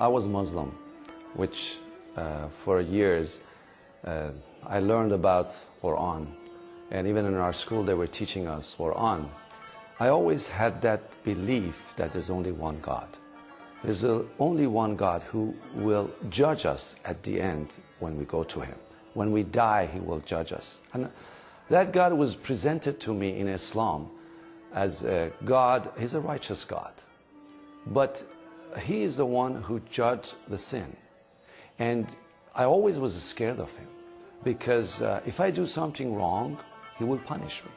I was Muslim, which uh, for years uh, I learned about Quran. And even in our school, they were teaching us Quran. I always had that belief that there's only one God. There's only one God who will judge us at the end when we go to Him. When we die, He will judge us. And that God was presented to me in Islam as a God, He's a righteous God. But He is the one who judged the sin. And I always was scared of Him because uh, if I do something wrong, He will punish me.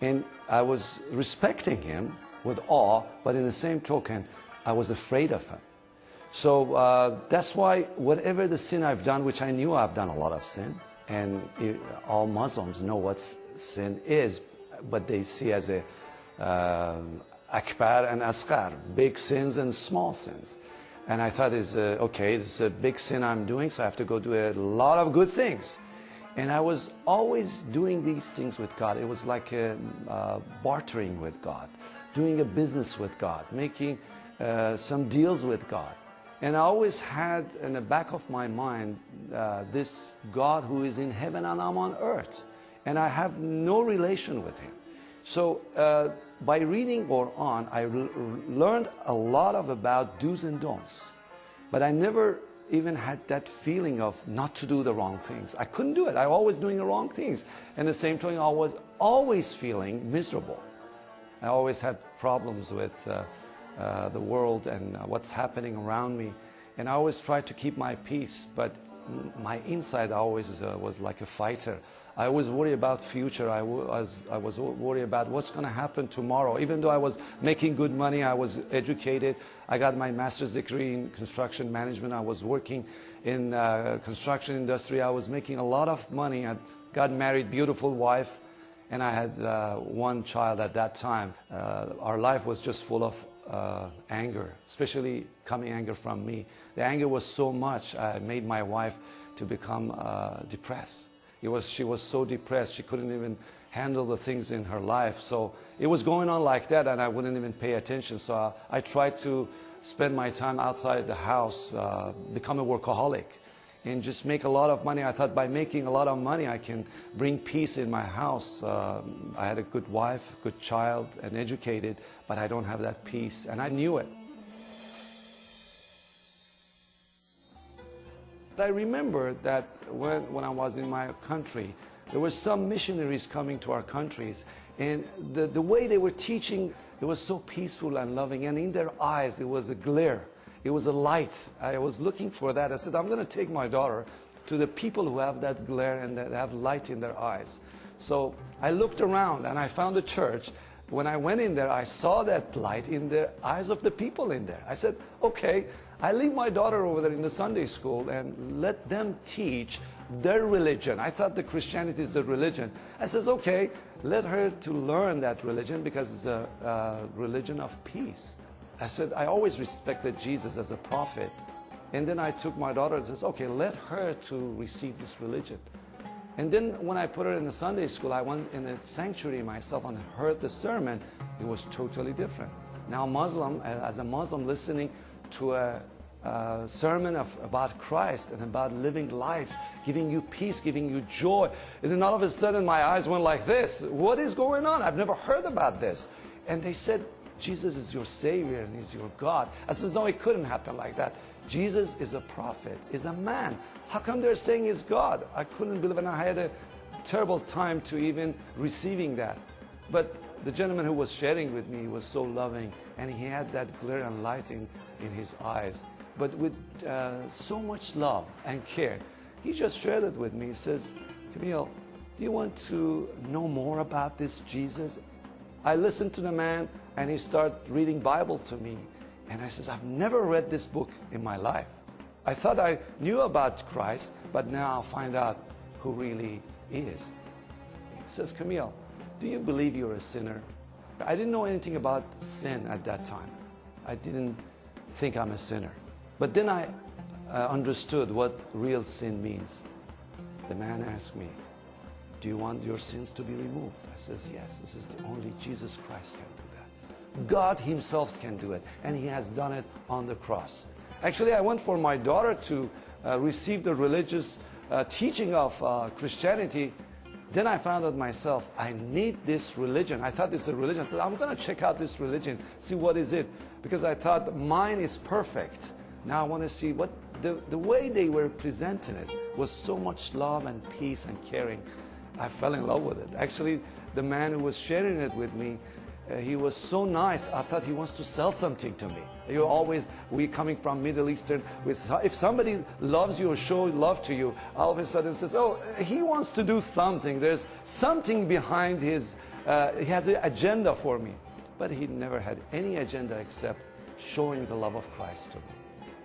And I was respecting Him with awe, but in the same token, I was afraid of Him. So uh, that's why whatever the sin I've done, which I knew I've done a lot of sin, and it, all Muslims know what sin is, but they see as a uh, akbar and asghar, big sins and small sins. And I thought, is uh, okay, it's a big sin I'm doing, so I have to go do a lot of good things. And I was always doing these things with God. It was like a, uh, bartering with God, doing a business with God, making uh, some deals with God. And I always had in the back of my mind uh, this God who is in heaven and I'm on earth. And I have no relation with him. So by reading Quran, I learned a lot of about do's and don'ts. But I never even had that feeling of not to do the wrong things. I couldn't do it. I was always doing the wrong things. And the same time, I was always feeling miserable. I always had problems with uh, uh, the world and uh, what's happening around me. And I always tried to keep my peace, but my inside always uh, was like a fighter. I always worry about future. I was, I was worried about what's going to happen tomorrow. Even though I was making good money, I was educated. I got my master's degree in construction management. I was working in uh, construction industry. I was making a lot of money. I got married, beautiful wife, and I had uh, one child at that time. Uh, our life was just full of uh, anger, especially coming anger from me. The anger was so much, I made my wife to become uh, depressed. It was, she was so depressed, she couldn't even handle the things in her life. So it was going on like that, and I wouldn't even pay attention. So I, I tried to spend my time outside the house, uh, become a workaholic, and just make a lot of money. I thought by making a lot of money, I can bring peace in my house. Uh, I had a good wife, good child, and educated, but I don't have that peace, and I knew it. I remember that when, when I was in my country, there were some missionaries coming to our countries, and the, the way they were teaching, it was so peaceful and loving, and in their eyes, it was a glare. It was a light. I was looking for that. I said, I'm going to take my daughter to the people who have that glare and that have light in their eyes. So I looked around and I found a church. When I went in there, I saw that light in the eyes of the people in there. I said, okay, I leave my daughter over there in the Sunday school and let them teach their religion. I thought the Christianity is a religion. I says, okay, let her to learn that religion because it's a, a religion of peace. I said, I always respected Jesus as a prophet. And then I took my daughter and says, okay, let her to receive this religion. And then when I put her in the Sunday school, I went in the sanctuary myself and heard the sermon. It was totally different. Now Muslim, as a Muslim listening to a, a sermon of, about Christ and about living life, giving you peace, giving you joy. And then all of a sudden my eyes went like this. What is going on? I've never heard about this. And they said, Jesus is your Savior and He's your God. I said, no, it couldn't happen like that. Jesus is a prophet, is a man. How come they're saying he's God? I couldn't believe it. And I had a terrible time to even receiving that. But the gentleman who was sharing with me was so loving and he had that glare and light in, in his eyes. But with uh, so much love and care, he just shared it with me. He says, Camille, do you want to know more about this Jesus? I listened to the man and he started reading Bible to me. And I says, I've never read this book in my life. I thought I knew about Christ, but now I'll find out who really is. He says, Camille, do you believe you're a sinner? I didn't know anything about sin at that time. I didn't think I'm a sinner. But then I uh, understood what real sin means. The man asked me, do you want your sins to be removed? I says, yes, this is the only Jesus Christ can do that. God himself can do it, and he has done it on the cross. Actually, I went for my daughter to uh, receive the religious uh, teaching of uh, Christianity. Then I found out myself, I need this religion. I thought this is a religion. I said, I'm going to check out this religion, see what is it. Because I thought mine is perfect. Now I want to see what the, the way they were presenting it was so much love and peace and caring. I fell in love with it. Actually, the man who was sharing it with me, uh, he was so nice. I thought he wants to sell something to me. You always, we coming from Middle Eastern, with, if somebody loves you or show love to you, all of a sudden says, oh, he wants to do something. There's something behind his, uh, he has an agenda for me. But he never had any agenda except showing the love of Christ to me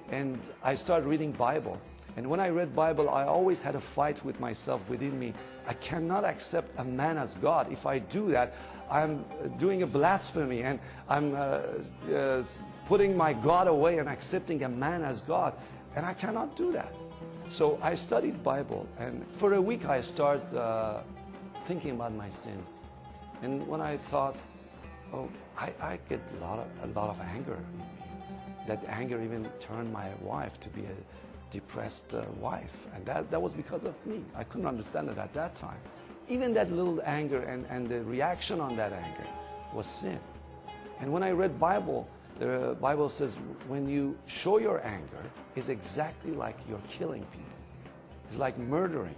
and I started reading Bible. And when I read Bible, I always had a fight with myself within me. I cannot accept a man as God. If I do that, I'm doing a blasphemy and I'm uh, uh, putting my God away and accepting a man as God. And I cannot do that. So I studied Bible and for a week I started uh, thinking about my sins. And when I thought, oh, I, I get a lot of, a lot of anger that anger even turned my wife to be a depressed uh, wife. And that, that was because of me. I couldn't understand it at that time. Even that little anger and, and the reaction on that anger was sin. And when I read Bible, the Bible says when you show your anger, it's exactly like you're killing people. It's like murdering.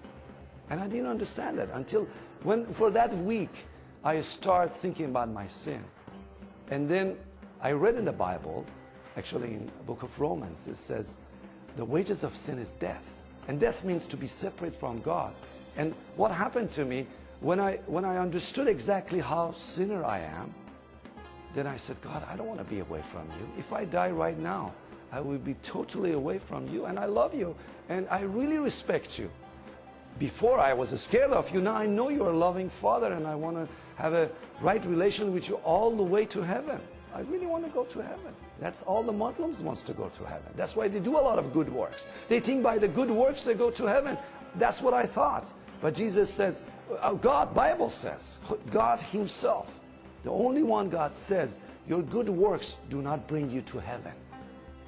And I didn't understand that until when, for that week, I start thinking about my sin. And then I read in the Bible Actually, in book of Romans, it says, the wages of sin is death. And death means to be separate from God. And what happened to me, when I, when I understood exactly how sinner I am, then I said, God, I don't want to be away from you. If I die right now, I will be totally away from you. And I love you. And I really respect you. Before I was scared of you. Now I know you're a loving father and I want to have a right relation with you all the way to heaven. I really want to go to heaven. That's all the Muslims wants to go to heaven. That's why they do a lot of good works. They think by the good works they go to heaven. That's what I thought. But Jesus says, uh, God, Bible says, God himself, the only one God says, your good works do not bring you to heaven.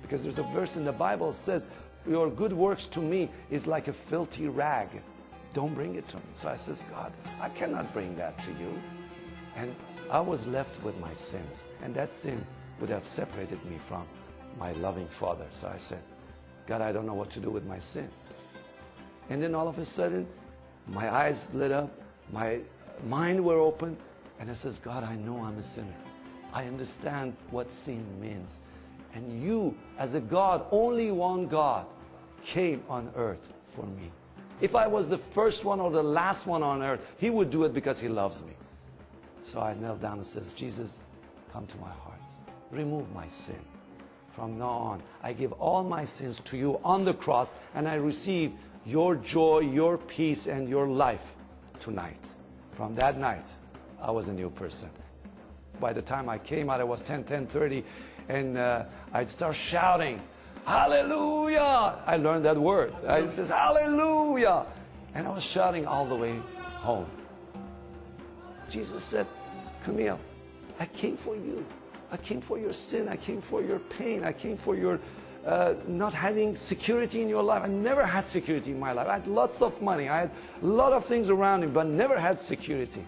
Because there's a verse in the Bible says, your good works to me is like a filthy rag. Don't bring it to me. So I says, God, I cannot bring that to you. And I was left with my sins. And that sin would have separated me from my loving Father. So I said, God, I don't know what to do with my sin. And then all of a sudden, my eyes lit up, my mind were open, and I says, God, I know I'm a sinner. I understand what sin means. And you, as a God, only one God, came on earth for me. If I was the first one or the last one on earth, He would do it because He loves me. So I knelt down and says, Jesus, come to my heart. Remove my sin. From now on, I give all my sins to you on the cross and I receive your joy, your peace, and your life tonight. From that night, I was a new person. By the time I came out, it was 10, 10, 30, and uh, I'd start shouting, Hallelujah! I learned that word. I says, Hallelujah! And I was shouting all the way home. Jesus said, Camille, I came for you. I came for your sin. I came for your pain. I came for your uh, not having security in your life. I never had security in my life. I had lots of money. I had a lot of things around me, but never had security.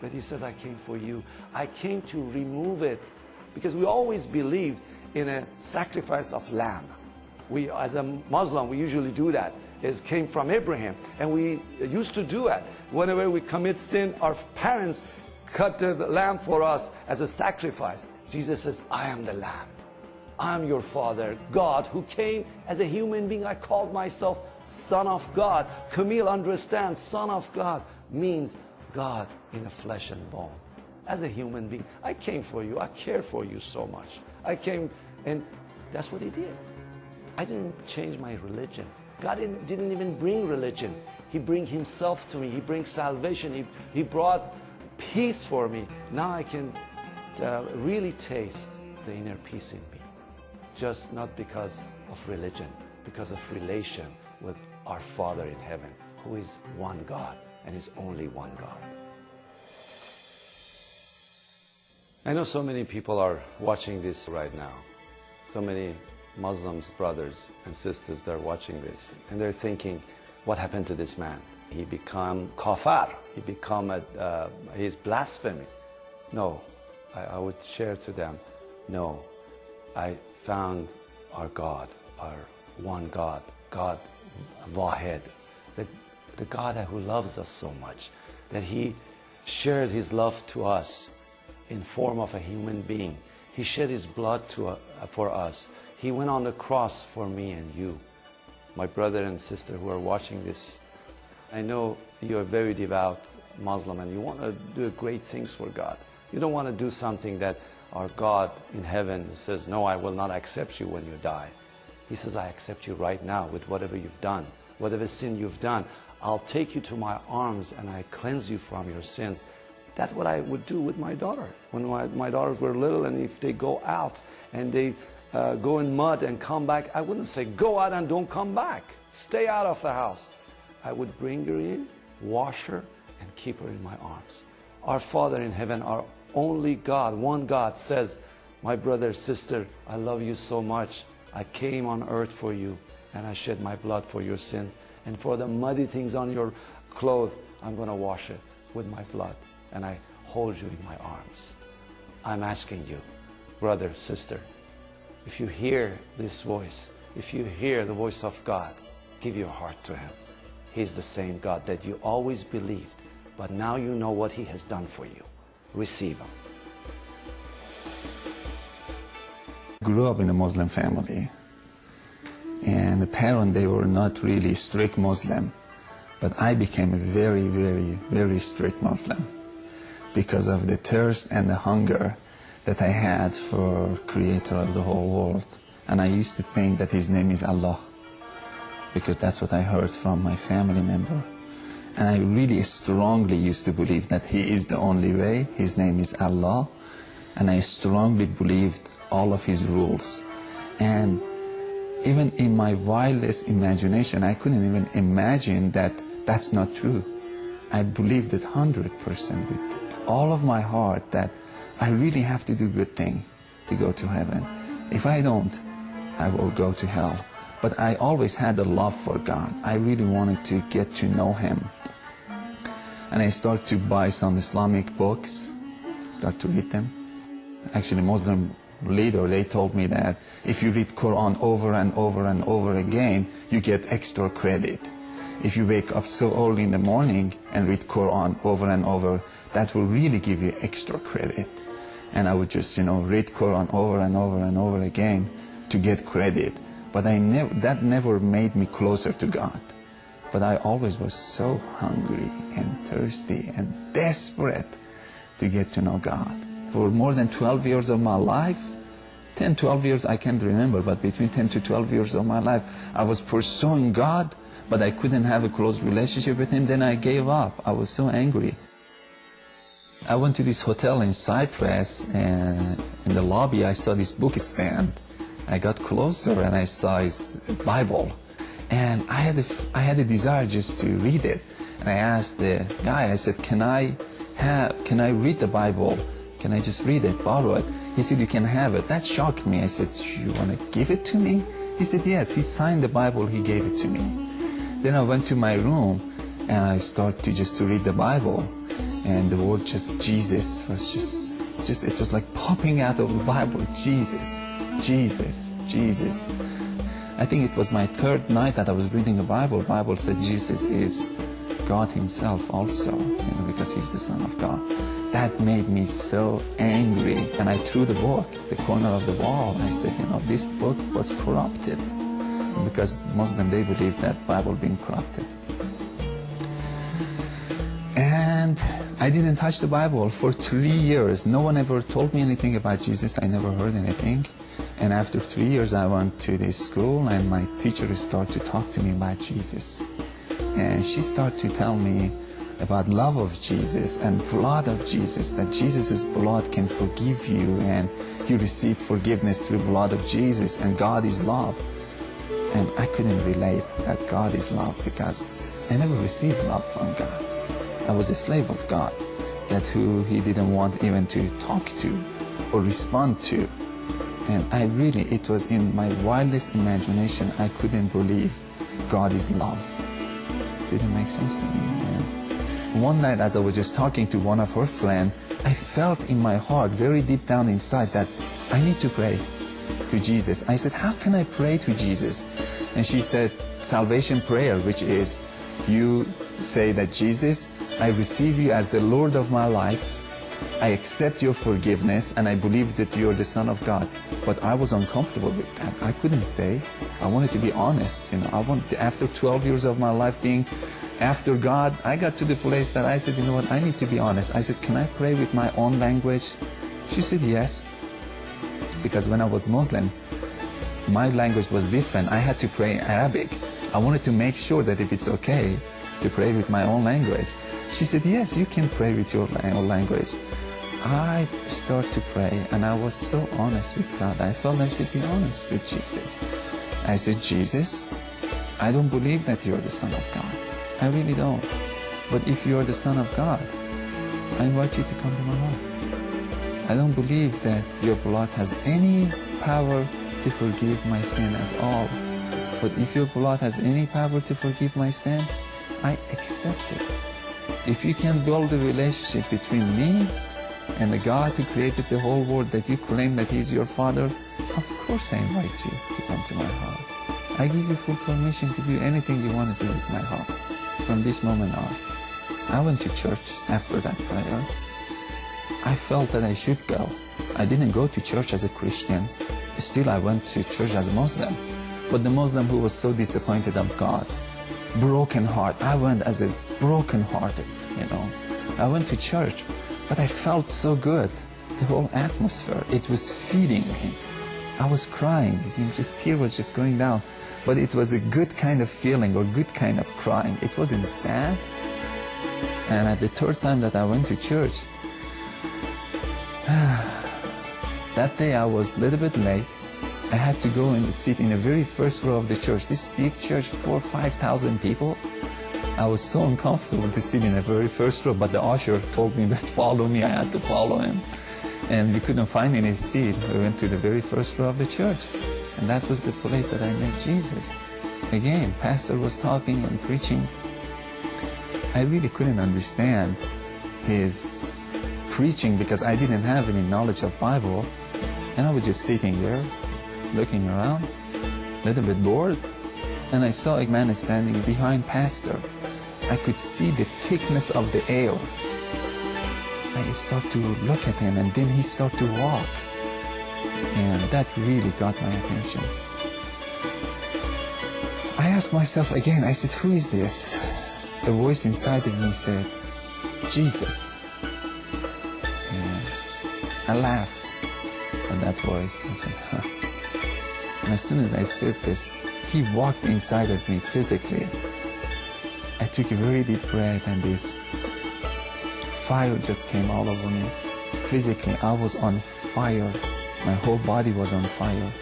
But he said, I came for you. I came to remove it because we always believed in a sacrifice of lamb. We, as a Muslim, we usually do that. It came from Abraham, and we used to do that. Whenever we commit sin, our parents cut the lamb for us as a sacrifice. Jesus says, I am the lamb. I'm your father, God, who came as a human being. I called myself son of God. Camille understands son of God means God in a flesh and bone. As a human being, I came for you. I care for you so much. I came, and that's what he did. I didn't change my religion. God didn't, didn't even bring religion. He bring himself to me. He brings salvation. He, he brought peace for me. Now I can uh, really taste the inner peace in me. Just not because of religion, because of relation with our Father in heaven, who is one God and is only one God. I know so many people are watching this right now. So many Muslims, brothers and sisters that are watching this, and they're thinking, what happened to this man? He become kafar. He become a, uh, he's blasphemy. No, I, I would share to them, no, I found our God, our one God, God Wahed, the, the God who loves us so much, that He shared His love to us in form of a human being. He shed His blood to, uh, for us. He went on the cross for me and you. My brother and sister who are watching this, I know you're a very devout Muslim and you want to do great things for God. You don't want to do something that our God in heaven says, no, I will not accept you when you die. He says, I accept you right now with whatever you've done, whatever sin you've done. I'll take you to my arms and I cleanse you from your sins. That's what I would do with my daughter. When my, my daughters were little and if they go out and they uh, go in mud and come back, I wouldn't say, go out and don't come back. Stay out of the house. I would bring her in, wash her, and keep her in my arms. Our Father in heaven, our only God, one God says, my brother, sister, I love you so much. I came on earth for you and I shed my blood for your sins. And for the muddy things on your clothes, I'm going to wash it with my blood and I hold you in my arms. I'm asking you, brother, sister, if you hear this voice, if you hear the voice of God, give your heart to Him. He's the same God that you always believed, but now you know what He has done for you. Receive Him. Grew up in a Muslim family, and the parents they were not really strict Muslim, but I became a very, very, very strict Muslim because of the thirst and the hunger that I had for creator of the whole world. And I used to think that his name is Allah because that's what I heard from my family member. And I really strongly used to believe that he is the only way, his name is Allah, and I strongly believed all of his rules. And even in my wildest imagination, I couldn't even imagine that that's not true. I believed it 100% with all of my heart that I really have to do good thing to go to heaven. If I don't, I will go to hell. But I always had a love for God. I really wanted to get to know Him. And I start to buy some Islamic books, start to read them. Actually, Muslim leader, they told me that if you read Quran over and over and over again, you get extra credit. If you wake up so early in the morning and read Quran over and over, that will really give you extra credit. And I would just, you know, read Quran over and over and over again to get credit. But I never, that never made me closer to God. But I always was so hungry and thirsty and desperate to get to know God. For more than 12 years of my life, 10, 12 years I can't remember, but between 10 to 12 years of my life, I was pursuing God but I couldn't have a close relationship with him, then I gave up. I was so angry. I went to this hotel in Cyprus, and in the lobby I saw this book stand. I got closer and I saw his Bible. And I had, I had a desire just to read it. And I asked the guy, I said, can I, have, can I read the Bible? Can I just read it, borrow it? He said, you can have it. That shocked me. I said, you want to give it to me? He said, yes. He signed the Bible. He gave it to me. Then I went to my room and I started to just to read the Bible and the word just Jesus was just just it was like popping out of the Bible Jesus Jesus Jesus I think it was my third night that I was reading the Bible Bible said Jesus is God himself also you know because he's the son of God that made me so angry and I threw the book at the corner of the wall I said you know this book was corrupted because Muslim they believe that Bible being corrupted. And I didn't touch the Bible for three years. No one ever told me anything about Jesus. I never heard anything. And after three years, I went to this school and my teacher started to talk to me about Jesus. And she started to tell me about love of Jesus and blood of Jesus, that Jesus' blood can forgive you and you receive forgiveness through blood of Jesus and God is love. And I couldn't relate that God is love because I never received love from God. I was a slave of God that who he didn't want even to talk to or respond to. And I really, it was in my wildest imagination, I couldn't believe God is love. Didn't make sense to me. One night, as I was just talking to one of her friends, I felt in my heart, very deep down inside, that I need to pray to Jesus. I said, How can I pray to Jesus? And she said, Salvation prayer, which is you say that Jesus, I receive you as the Lord of my life. I accept your forgiveness and I believe that you're the Son of God. But I was uncomfortable with that. I couldn't say. I wanted to be honest. You know, I want after 12 years of my life being after God, I got to the place that I said, you know what, I need to be honest. I said, can I pray with my own language? She said, yes. Because when I was Muslim, my language was different. I had to pray Arabic. I wanted to make sure that if it's okay to pray with my own language. She said, yes, you can pray with your own language. I start to pray and I was so honest with God. I felt I should be honest with Jesus. I said, Jesus, I don't believe that you're the Son of God. I really don't. But if you're the Son of God, I invite you to come to my heart. I don't believe that your blood has any power to forgive my sin at all. But if your blood has any power to forgive my sin, I accept it. If you can build a relationship between me and the God who created the whole world that you claim that He's your Father, of course I invite you to come to my heart. I give you full permission to do anything you want to do with my heart from this moment on. I went to church after that prayer. I felt that I should go. I didn't go to church as a Christian. Still, I went to church as a Muslim. But the Muslim who was so disappointed of God, broken heart. I went as a broken hearted, you know. I went to church, but I felt so good. The whole atmosphere, it was feeding me. I was crying, just tear was just going down. But it was a good kind of feeling or good kind of crying. It wasn't sad. And at the third time that I went to church, that day I was a little bit late. I had to go and sit in the very first row of the church. This big church, four, five thousand people. I was so uncomfortable to sit in the very first row, but the usher told me that follow me. I had to follow him. And we couldn't find any seat. We went to the very first row of the church. And that was the place that I met Jesus. Again, pastor was talking and preaching. I really couldn't understand his preaching because I didn't have any knowledge of Bible. And I was just sitting there, looking around, a little bit bored. And I saw a man standing behind pastor. I could see the thickness of the air. I start to look at him and then he start to walk. And that really got my attention. I asked myself again, I said, who is this? A voice inside of me said, Jesus. And I laughed at that voice. I said, huh. And as soon as I said this, he walked inside of me physically. Took a very deep breath and this fire just came all over me. Physically, I was on fire. My whole body was on fire.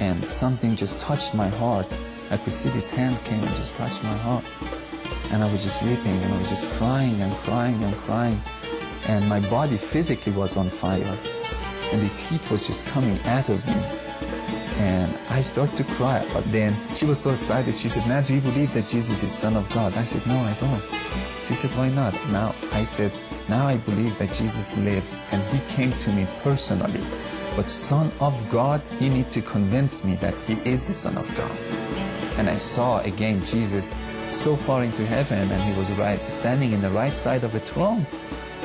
And something just touched my heart. I could see this hand came and just touched my heart. And I was just weeping and I was just crying and crying and crying. And my body physically was on fire. And this heat was just coming out of me. And I started to cry. But then she was so excited. She said, now do you believe that Jesus is Son of God? I said, no, I don't. She said, why not? Now I said, now I believe that Jesus lives and he came to me personally. But Son of God, he need to convince me that he is the Son of God. And I saw again Jesus so far into heaven and he was right standing in the right side of the throne.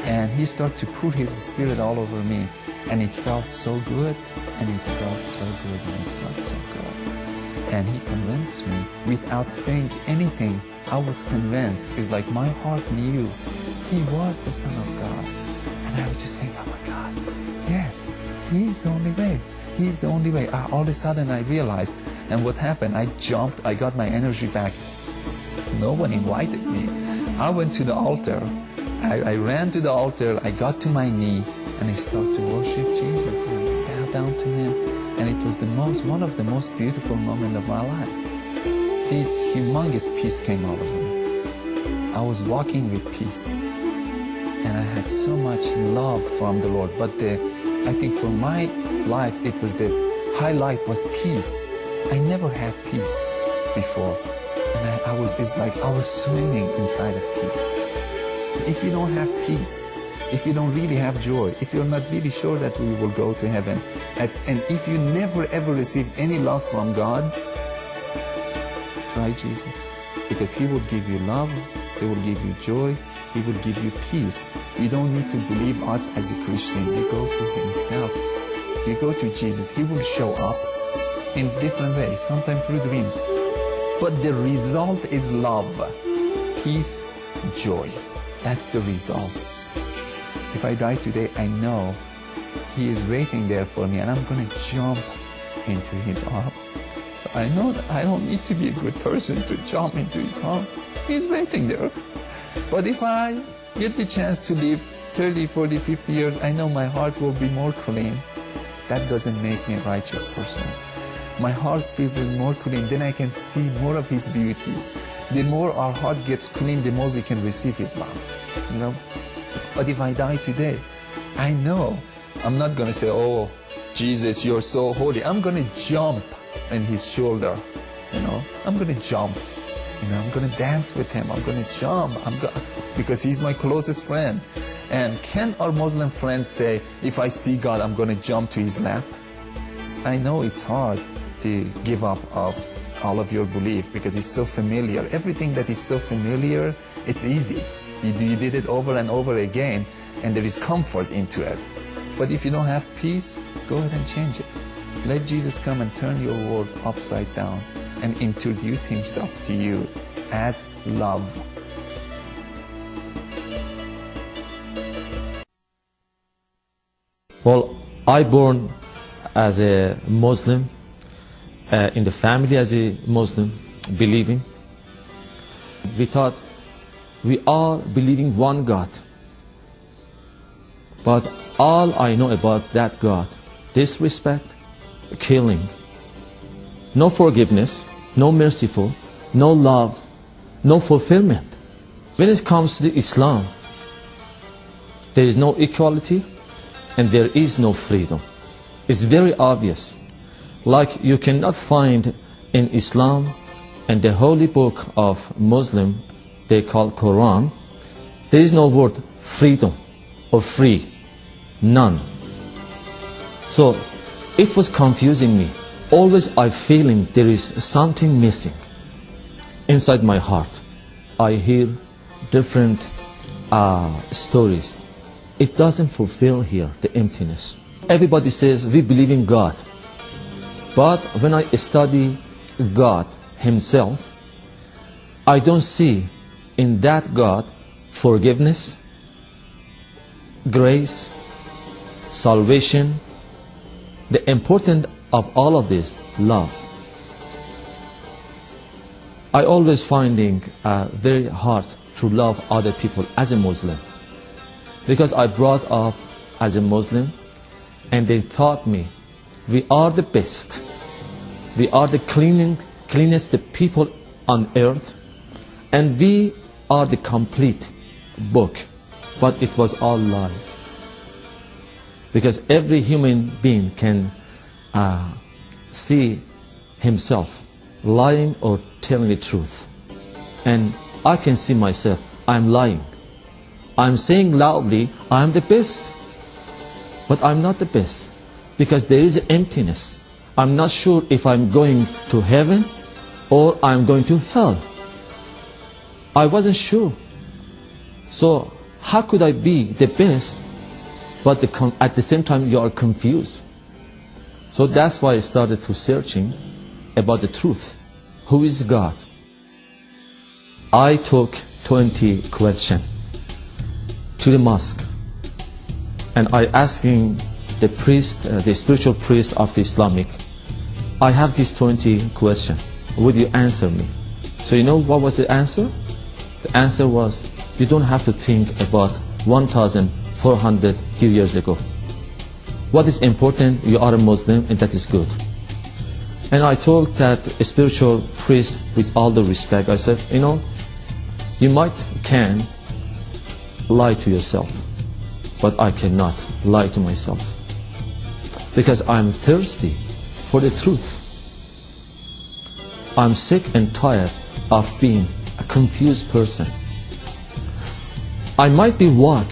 And he started to pour his spirit all over me. And it felt so good, and it felt so good, and it felt so good. And he convinced me without saying anything. I was convinced. It's like my heart knew he was the Son of God. And I was just saying, oh my God, yes, he's the only way. He's the only way. All of a sudden I realized, and what happened? I jumped, I got my energy back. No one invited me. I went to the altar. I, I ran to the altar. I got to my knee and I started to worship Jesus down to Him. And it was the most, one of the most beautiful moments of my life. This humongous peace came over me. I was walking with peace, and I had so much love from the Lord. But the I think for my life, it was the highlight was peace. I never had peace before. And I, I was, it's like I was swimming inside of peace. If you don't have peace, if you don't really have joy, if you're not really sure that we will go to heaven, and if you never ever receive any love from God, try Jesus. Because He will give you love, He will give you joy, He will give you peace. You don't need to believe us as a Christian. You go to Himself. You go to Jesus. He will show up in different ways, sometimes through dream. But the result is love, peace, joy. That's the result. If I die today, I know He is waiting there for me and I'm going to jump into His arm. So I know that I don't need to be a good person to jump into His arm. He's waiting there. But if I get the chance to live 30, 40, 50 years, I know my heart will be more clean. That doesn't make me a righteous person. My heart will be more clean, then I can see more of His beauty. The more our heart gets clean, the more we can receive His love. You know? But if I die today, I know I'm not going to say, oh, Jesus, you're so holy. I'm going to jump in his shoulder, you know. I'm going to jump. You know, I'm going to dance with him. I'm going to jump. I'm go because he's my closest friend. And can our Muslim friends say, if I see God, I'm going to jump to his lap? I know it's hard to give up of all of your belief because it's so familiar. Everything that is so familiar, it's easy. You, you did it over and over again, and there is comfort into it. But if you don't have peace, go ahead and change it. Let Jesus come and turn your world upside down and introduce himself to you as love. Well, I born as a Muslim, uh, in the family as a Muslim, believing. We thought we are believing one God. But all I know about that God, disrespect, killing, no forgiveness, no merciful, no love, no fulfillment. When it comes to Islam, there is no equality and there is no freedom. It's very obvious. Like you cannot find in Islam and the holy book of Muslim they call Quran, there is no word freedom or free, none. So it was confusing me. Always I feeling there is something missing inside my heart. I hear different uh, stories. It doesn't fulfill here the emptiness. Everybody says we believe in God. But when I study God Himself, I don't see in that God forgiveness, grace, salvation, the important of all of this, love. I always finding uh, very hard to love other people as a Muslim because I brought up as a Muslim and they taught me we are the best we are the cleaning, cleanest people on earth and we are the complete book, but it was all lie. Because every human being can uh, see himself lying or telling the truth. And I can see myself, I'm lying. I'm saying loudly, I'm the best. But I'm not the best. Because there is emptiness. I'm not sure if I'm going to heaven or I'm going to hell. I wasn't sure. So how could I be the best, but the at the same time you are confused? So that's why I started to searching about the truth. Who is God? I took 20 questions to the mosque and I asking the priest, uh, the spiritual priest of the Islamic, I have these 20 questions. Would you answer me? So you know what was the answer? The answer was, you don't have to think about 1,400 few years ago. What is important, you are a Muslim and that is good. And I told that spiritual priest with all the respect, I said, you know, you might can lie to yourself, but I cannot lie to myself. because I'm thirsty for the truth. I'm sick and tired of being a confused person. I might be walk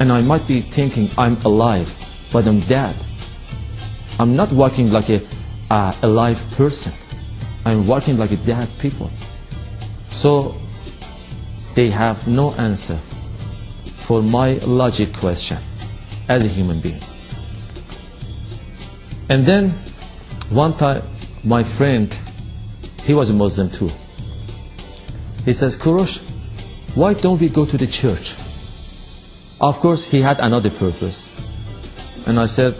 and I might be thinking I'm alive, but I'm dead. I'm not walking like a uh, alive person. I'm walking like a dead people. So they have no answer for my logic question as a human being. And then one time my friend, he was a Muslim too. He says, Kurosh, why don't we go to the church? Of course, he had another purpose. And I said,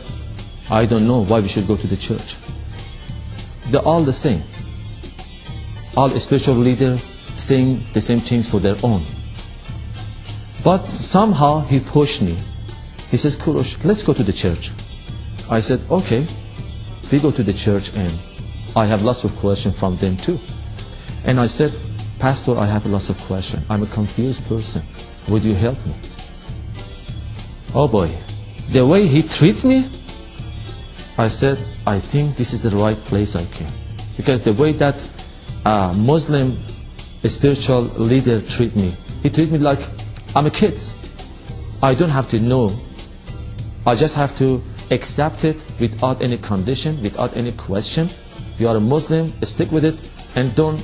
I don't know why we should go to the church. They're all the same. All spiritual leaders saying the same things for their own. But somehow he pushed me. He says, Kurosh, let's go to the church. I said, okay. We go to the church and I have lots of questions from them too. And I said, Pastor, I have lots of questions. I'm a confused person. Would you help me? Oh boy, the way he treats me, I said, I think this is the right place I came. Because the way that a Muslim spiritual leader treat me, he treat me like I'm a kid. I don't have to know. I just have to accept it without any condition, without any question. You are a Muslim, stick with it, and don't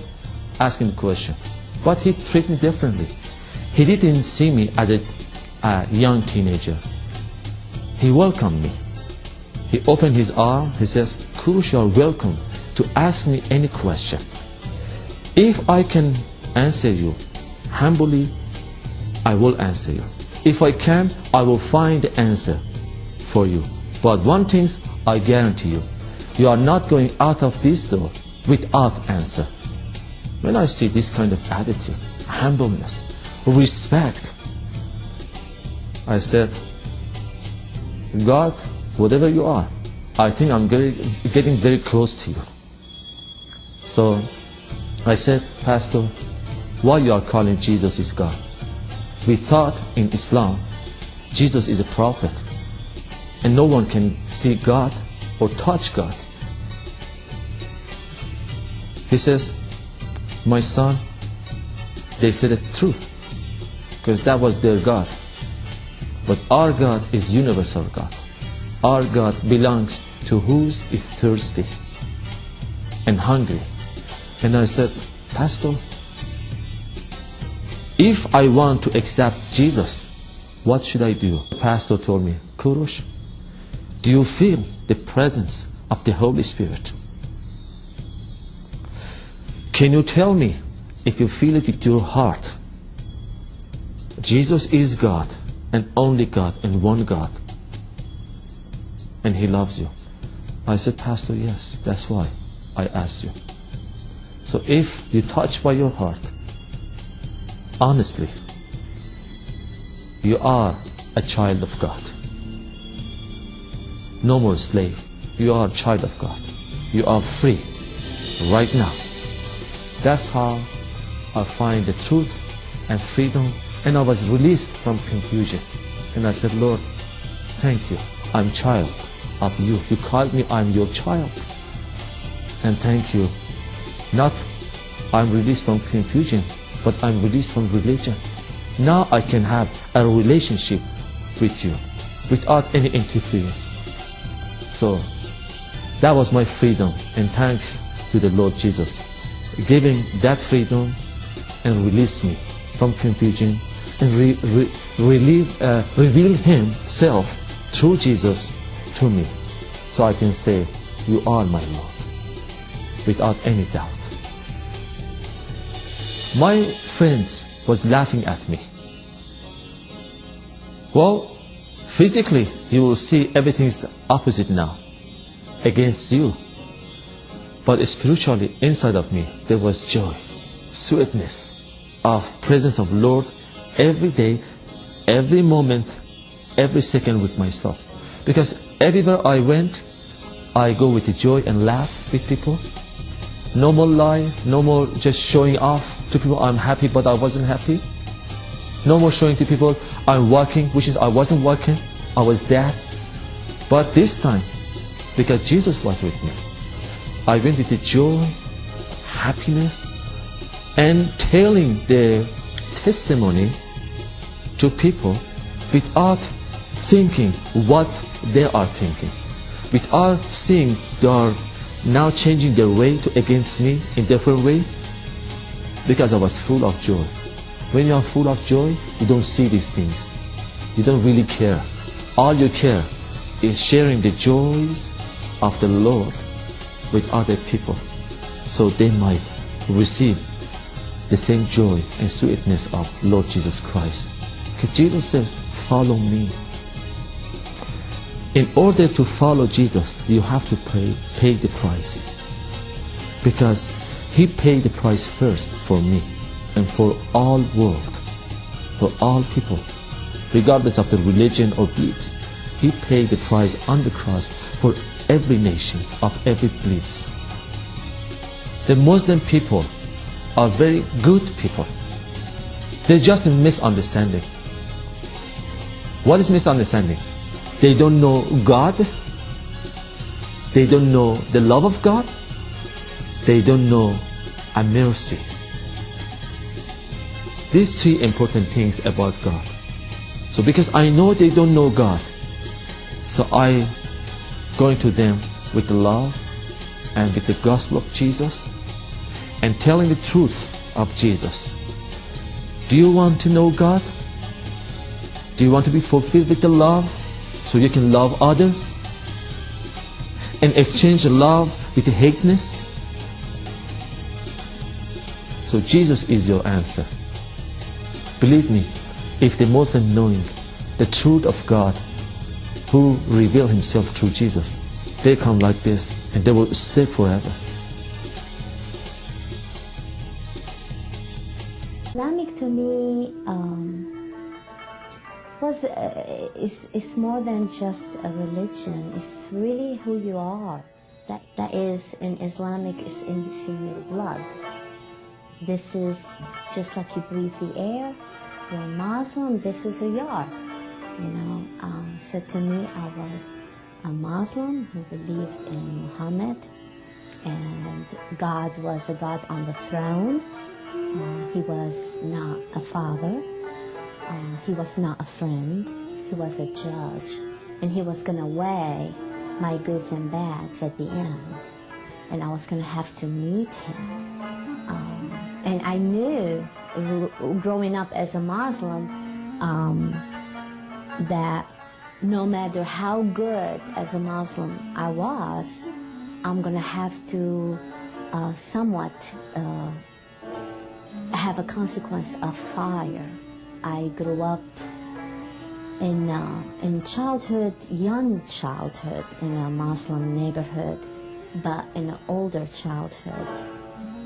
ask him the question. But he treated me differently. He didn't see me as a, a young teenager. He welcomed me. He opened his arm. He says, Kurush, you are welcome to ask me any question. If I can answer you humbly, I will answer you. If I can, I will find the answer for you. But one thing I guarantee you, you are not going out of this door without answer. When I see this kind of attitude, humbleness, respect, I said, God, whatever you are, I think I'm getting very close to you. So I said, Pastor, why you are calling Jesus is God? We thought in Islam, Jesus is a prophet, and no one can see God or touch God. He says, my son, they said it true, because that was their God. But our God is universal God. Our God belongs to who's is thirsty and hungry. And I said, Pastor, if I want to accept Jesus, what should I do? Pastor told me, Kurush, do you feel the presence of the Holy Spirit? Can you tell me if you feel it with your heart? Jesus is God and only God and one God. And He loves you. I said, Pastor, yes, that's why I asked you. So if you touch by your heart, honestly, you are a child of God. No more slave. You are a child of God. You are free right now. That's how I find the truth and freedom and I was released from confusion. And I said, Lord, thank you. I'm child of you. You called me, I'm your child. And thank you. Not I'm released from confusion, but I'm released from religion. Now I can have a relationship with you without any interference. So that was my freedom and thanks to the Lord Jesus giving that freedom and release me from confusion and re, re, relieve, uh, reveal himself through Jesus to me so I can say you are my Lord without any doubt. My friends was laughing at me. Well, physically you will see everything is opposite now against you. But spiritually inside of me there was joy, sweetness of presence of Lord every day, every moment, every second with myself. Because everywhere I went, I go with the joy and laugh with people. No more lie, no more just showing off to people I'm happy but I wasn't happy. No more showing to people I'm working, which is I wasn't working, I was dead. But this time, because Jesus was with me, I went with joy, happiness, and telling their testimony to people without thinking what they are thinking, without seeing they are now changing their way to against me in different way, because I was full of joy. When you are full of joy, you don't see these things. You don't really care. All you care is sharing the joys of the Lord with other people so they might receive the same joy and sweetness of Lord Jesus Christ. Because Jesus says, follow me. In order to follow Jesus, you have to pay, pay the price. Because he paid the price first for me and for all world, for all people, regardless of the religion or beliefs. He paid the price on the cross for every nation of every beliefs. The Muslim people are very good people. They're just misunderstanding. What is misunderstanding? They don't know God. They don't know the love of God. They don't know a mercy. These three important things about God. So because I know they don't know God, so I going to them with the love and with the gospel of Jesus and telling the truth of Jesus. Do you want to know God? Do you want to be fulfilled with the love so you can love others? And exchange the love with the hateness? So Jesus is your answer. Believe me, if the Muslim knowing the truth of God who reveal himself through Jesus, they come like this and they will stay forever. Islamic to me um, was uh, is is more than just a religion. It's really who you are. That that is in Islamic is in, in your blood. This is just like you breathe the air. You're a Muslim. This is who you are. You know. Um, so to me, I was a Muslim who believed in Muhammad, and God was a God on the throne. Uh, he was not a father. Uh, he was not a friend. He was a judge. And he was going to weigh my goods and bads at the end. And I was going to have to meet him. Um, and I knew growing up as a Muslim um, that no matter how good as a Muslim I was, I'm to have to uh, somewhat. Uh, have a consequence of fire. I grew up in uh, in childhood, young childhood, in a Muslim neighborhood, but in an older childhood,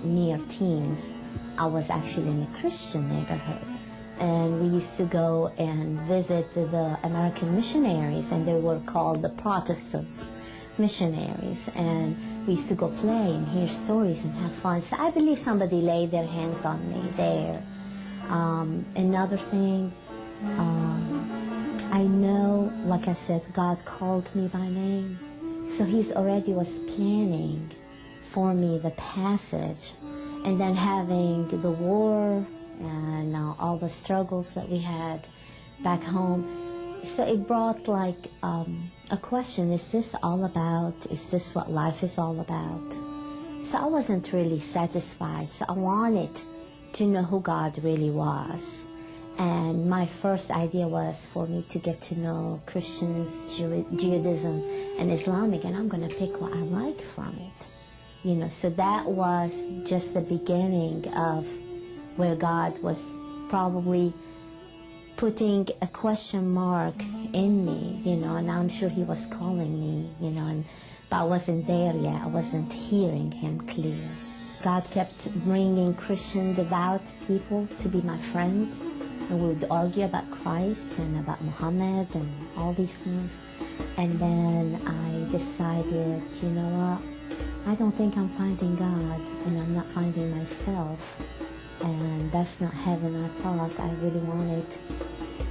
near teens, I was actually in a Christian neighborhood. And we used to go and visit the American missionaries, and they were called the Protestants missionaries. And we used to go play and hear stories and have fun. So I believe somebody laid their hands on me there. Um, another thing, um, I know, like I said, God called me by name. So He's already was planning for me the passage. And then having the war and uh, all the struggles that we had back home. So it brought like um, a question is this all about? Is this what life is all about? So I wasn't really satisfied. So I wanted to know who God really was. And my first idea was for me to get to know Christians, Jew- Judaism, and Islamic, and I'm going to pick what I like from it. You know, so that was just the beginning of where God was probably putting a question mark in me, you know, and I'm sure he was calling me, you know, and but I wasn't there yet. I wasn't hearing him clear. God kept bringing Christian devout people to be my friends, and we would argue about Christ and about Muhammad and all these things. And then I decided, you know what? I don't think I'm finding God, and I'm not finding myself and that's not heaven I thought I really wanted.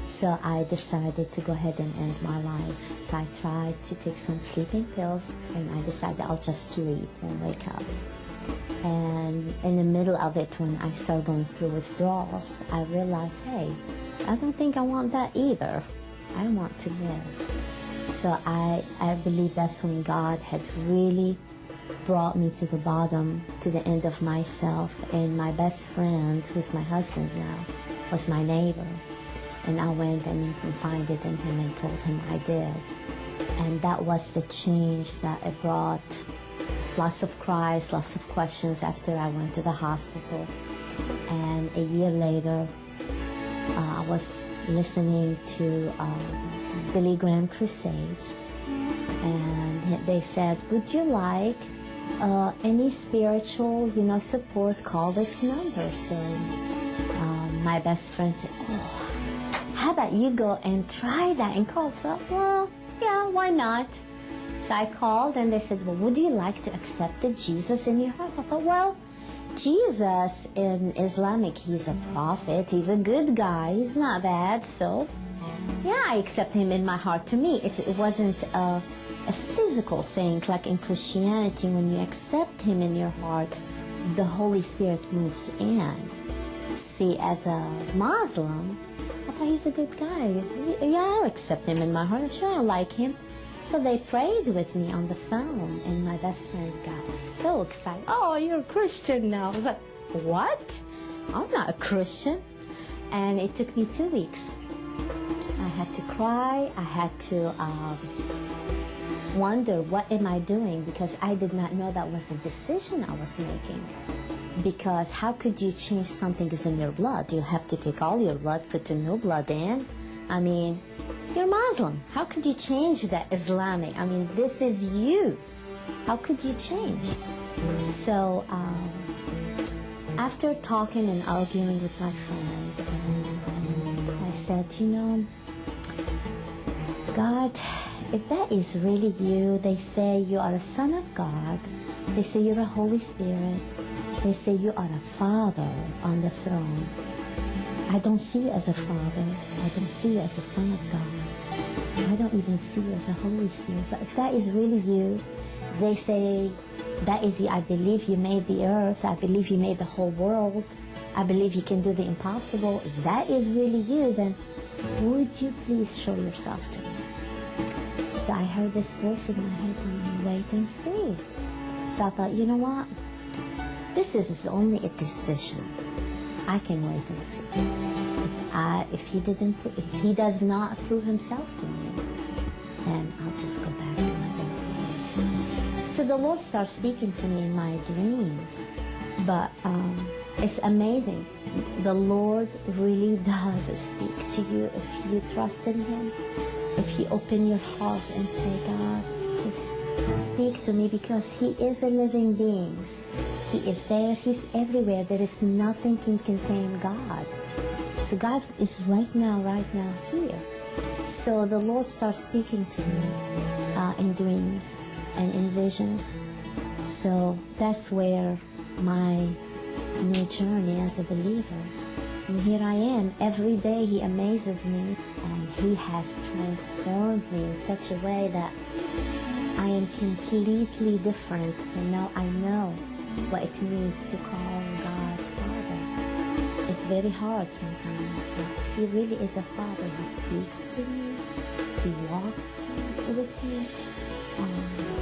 So I decided to go ahead and end my life. So I tried to take some sleeping pills and I decided I'll just sleep and wake up. And in the middle of it, when I started going through withdrawals, I realized, hey, I don't think I want that either. I want to live. So I, I believe that's when God had really brought me to the bottom, to the end of myself. And my best friend, who's my husband now, was my neighbor. And I went and confided in him and told him I did. And that was the change that it brought. Lots of cries, lots of questions after I went to the hospital. And a year later, uh, I was listening to um, Billy Graham Crusades. And they said, Would you like uh, any spiritual, you know, support? Call this number. So um, my best friend said, Oh, how about you go and try that and call? So, well, yeah, why not? So I called and they said, well, would you like to accept the Jesus in your heart? I thought, well, Jesus in Islamic, he's a prophet, he's a good guy, he's not bad, so yeah, I accept him in my heart. To me, it, it wasn't a, a physical thing like in Christianity. When you accept him in your heart, the Holy Spirit moves in. See, as a Muslim, I thought he's a good guy. Yeah, I'll accept him in my heart. I sure, I like him. So they prayed with me on the phone, and my best friend got so excited. Oh, you're a Christian now. I was like, what? I'm not a Christian. And it took me two weeks. I had to cry. I had to um, wonder, what am I doing? Because I did not know that was a decision I was making. Because how could you change something that's in your blood? You have to take all your blood, put the new blood in. I mean, you're Muslim. How could you change that Islamic? I mean, this is you. How could you change? So, um, after talking and arguing with my friend, and, and I said, you know, God, if that is really you, they say you are a son of God, they say you're a Holy Spirit, they say you are a father on the throne. I don't see you as a father. I don't see you as a son of God. I don't even see you as a Holy Spirit. But if that is really you, they say that is you. I believe you made the earth. I believe you made the whole world. I believe you can do the impossible. If that is really you, then would you please show yourself to me? So I heard this voice in my head and wait and see. So I thought, you know what? This is only a decision. I can wait and see. If I, if he didn't, if he does not prove himself to me, then I'll just go back to my old ways. So the Lord starts speaking to me in my dreams, but um, it's amazing. The Lord really does speak to you if you trust in Him. If you open your heart and say, God, just speak to me because He is a living being. He is there, He's everywhere. There is nothing can contain God. So God is right now, right now here. So the Lord starts speaking to me uh, in dreams and in visions. So that's where my new journey as a believer. And here I am. Every day He amazes me and He has transformed me in such a way that I am completely different. And now I know what it means to call God Father. It's very hard sometimes, but He really is a Father. He speaks to me, He walks with me. Um,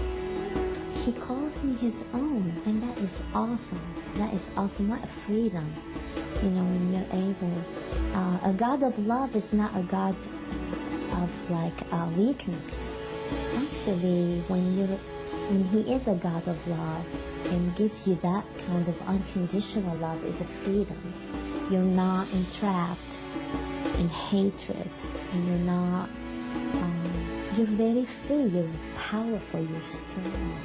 he calls me His own, and that is awesome. That is awesome. What a freedom, you know, when you're able. Uh, a God of love is not a God of like uh, weakness. Actually, when you when He is a God of love and gives you that kind of unconditional love, is a freedom. You're not entrapped in hatred, and you're not. You're very free. You're powerful. You're strong.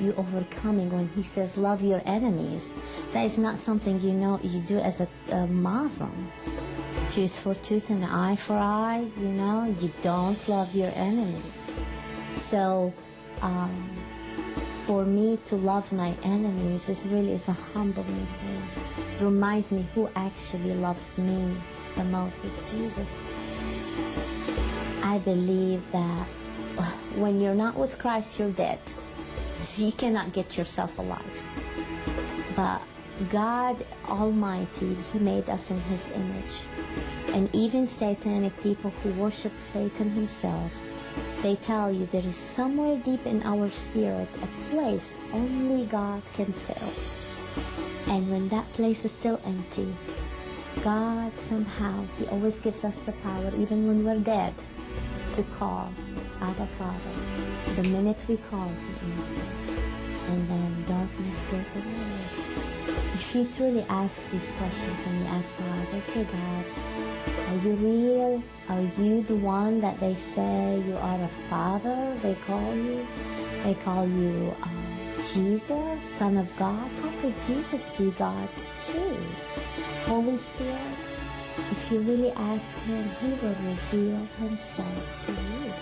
You're overcoming. When He says, "Love your enemies," that is not something you know you do as a, a Muslim tooth for tooth and eye for eye. You know, you don't love your enemies. So, um, for me to love my enemies is really is a humbling thing. Reminds me who actually loves me the most is Jesus. Believe that when you're not with Christ, you're dead. So you cannot get yourself alive. But God Almighty, He made us in His image. And even satanic people who worship Satan himself, they tell you there is somewhere deep in our spirit a place only God can fill. And when that place is still empty, God somehow, He always gives us the power, even when we're dead, to call Abba Father. The minute we call, He answers. And then darkness goes away. If you truly ask these questions and you ask God, okay, God, are you real? Are you the one that they say you are a father? They call you? They call you uh, Jesus, Son of God? How could Jesus be God too? Holy Spirit? If you really ask Him, He will reveal Himself to you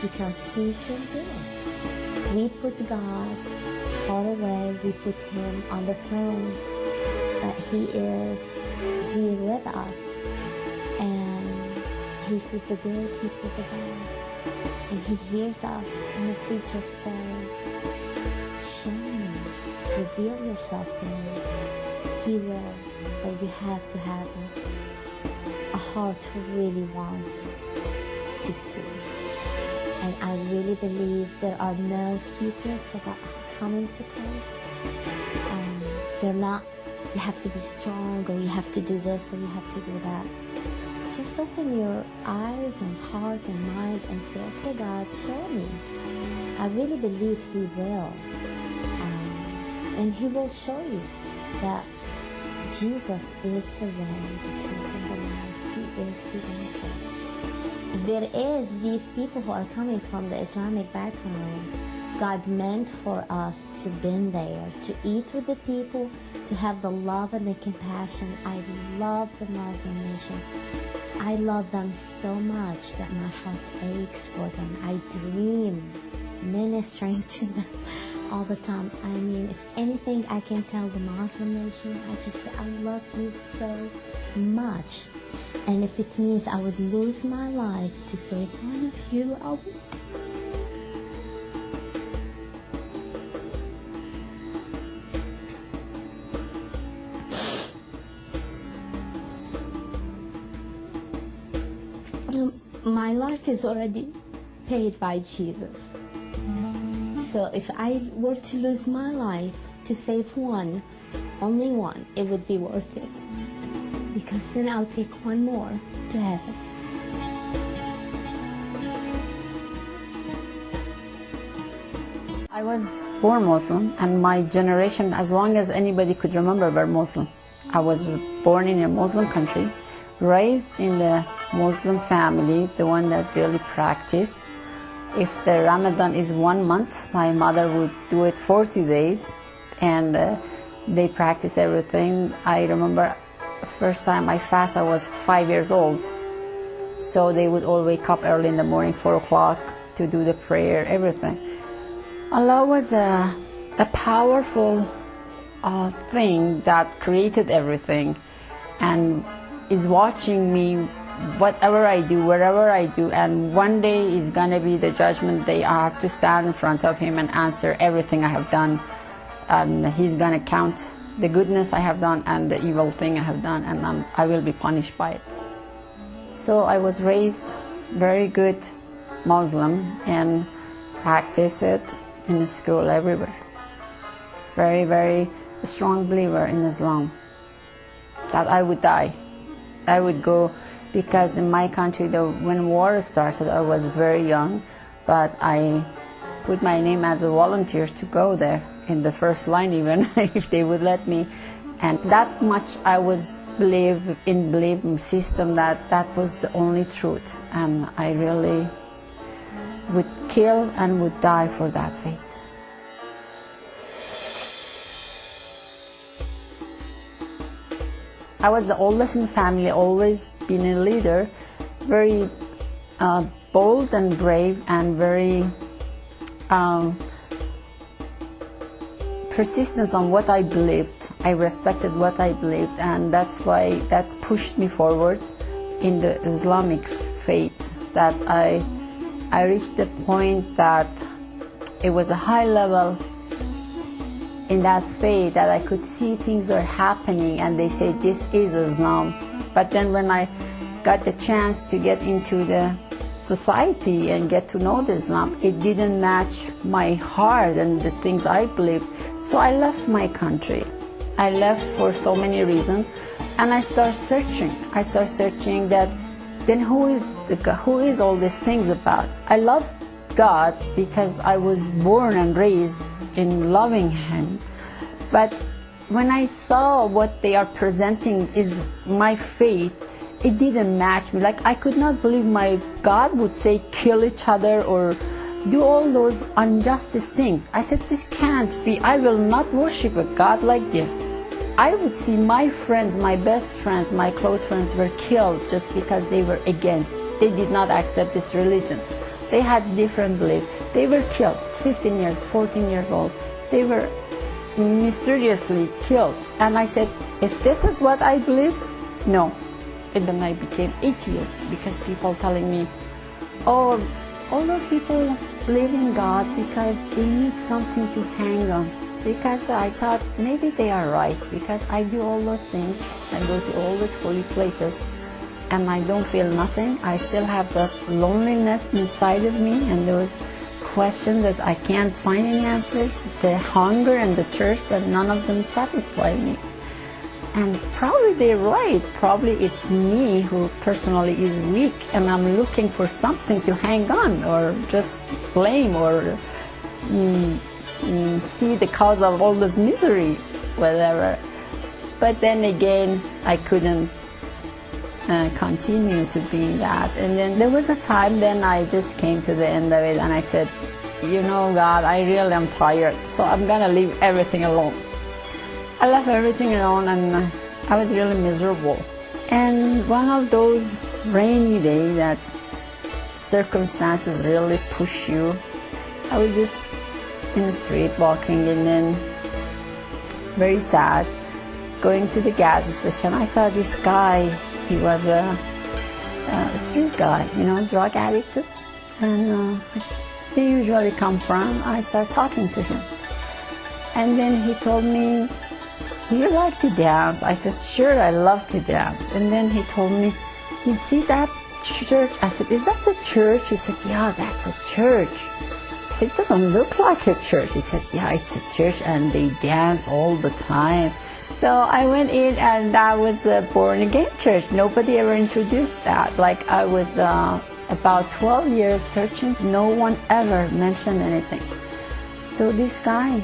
because He can do it. We put God far away, we put Him on the throne, but He is here with us and He's with the good, He's with the bad, and He hears us. And if we just say, Show me, reveal yourself to me, He will, but you have to have a heart really wants to see. And I really believe there are no secrets about coming to Christ. Um, they're not, you have to be strong or you have to do this or you have to do that. Just open your eyes and heart and mind and say, okay, God, show me. I really believe He will. Um, and He will show you that Jesus is the way, the truth, and the life. Is the answer there is these people who are coming from the Islamic background. God meant for us to be there, to eat with the people, to have the love and the compassion. I love the Muslim nation. I love them so much that my heart aches for them. I dream ministering to them all the time. I mean, if anything I can tell the Muslim nation, I just say, I love you so much. And if it means I would lose my life to save one of you, I would. Um, my life is already paid by Jesus. So if I were to lose my life to save one, only one, it would be worth it because then I'll take one more to heaven. I was born Muslim, and my generation, as long as anybody could remember, were Muslim. I was born in a Muslim country, raised in the Muslim family, the one that really practice. If the Ramadan is one month, my mother would do it 40 days, and uh, they practice everything. I remember first time I fast, I was five years old. So they would all wake up early in the morning, four o'clock, to do the prayer, everything. Allah was a, a powerful uh, thing that created everything and is watching me whatever I do, wherever I do, and one day is gonna be the judgment day. I have to stand in front of Him and answer everything I have done, and He's gonna count the goodness I have done and the evil thing I have done, and I'm, I will be punished by it. So I was raised very good Muslim and practice it in the school everywhere. Very, very strong believer in Islam. That I would die. I would go because in my country, the, when war started, I was very young, but I put my name as a volunteer to go there in the first line even if they would let me. And that much I was believe in belief system that that was the only truth. And I really would kill and would die for that faith. I was the oldest in family, always been a leader, very uh, bold and brave and very um, persistence on what I believed. I respected what I believed, and that's why that pushed me forward in the Islamic faith that I I reached the point that it was a high level in that faith that I could see things are happening and they say this is Islam. But then when I got the chance to get into the society and get to know the Islam, it didn't match my heart and the things I believe. So I left my country. I left for so many reasons and I start searching. I start searching that then who is the, who is all these things about? I love God because I was born and raised in loving Him. But when I saw what they are presenting is my faith, it didn't match me. Like I could not believe my God would say kill each other or do all those injustice things. I said this can't be. I will not worship a God like this. I would see my friends, my best friends, my close friends were killed just because they were against. They did not accept this religion. They had different beliefs. They were killed, 15 years, 14 years old. They were mysteriously killed. And I said, if this is what I believe, no. And then I became atheist because people telling me, oh, all those people believe in God because they need something to hang on. Because I thought maybe they are right because I do all those things. I go to all those holy places and I don't feel nothing. I still have the loneliness inside of me and those questions that I can't find any answers, the hunger and the thirst that none of them satisfy me. And probably they're right. Probably it's me who personally is weak and I'm looking for something to hang on or just blame or mm, mm, see the cause of all this misery, whatever. But then again, I couldn't uh, continue to be that. And then there was a time then I just came to the end of it and I said, you know, God, I really am tired, so I'm gonna leave everything alone. I left everything alone and I was really miserable. And one of those rainy days that circumstances really push you, I was just in the street walking and then very sad going to the gas station. I saw this guy, he was a, a street guy, you know, drug addict. And uh, they usually come from, I start talking to him. And then he told me, do you like to dance? I said, sure, I love to dance. And then he told me, you see that church? I said, is that the church? He said, yeah, that's a church. I said, it doesn't look like a church. He said, yeah, it's a church and they dance all the time. So I went in and that was a born again church. Nobody ever introduced that. Like I was uh, about 12 years searching. No one ever mentioned anything. So this guy,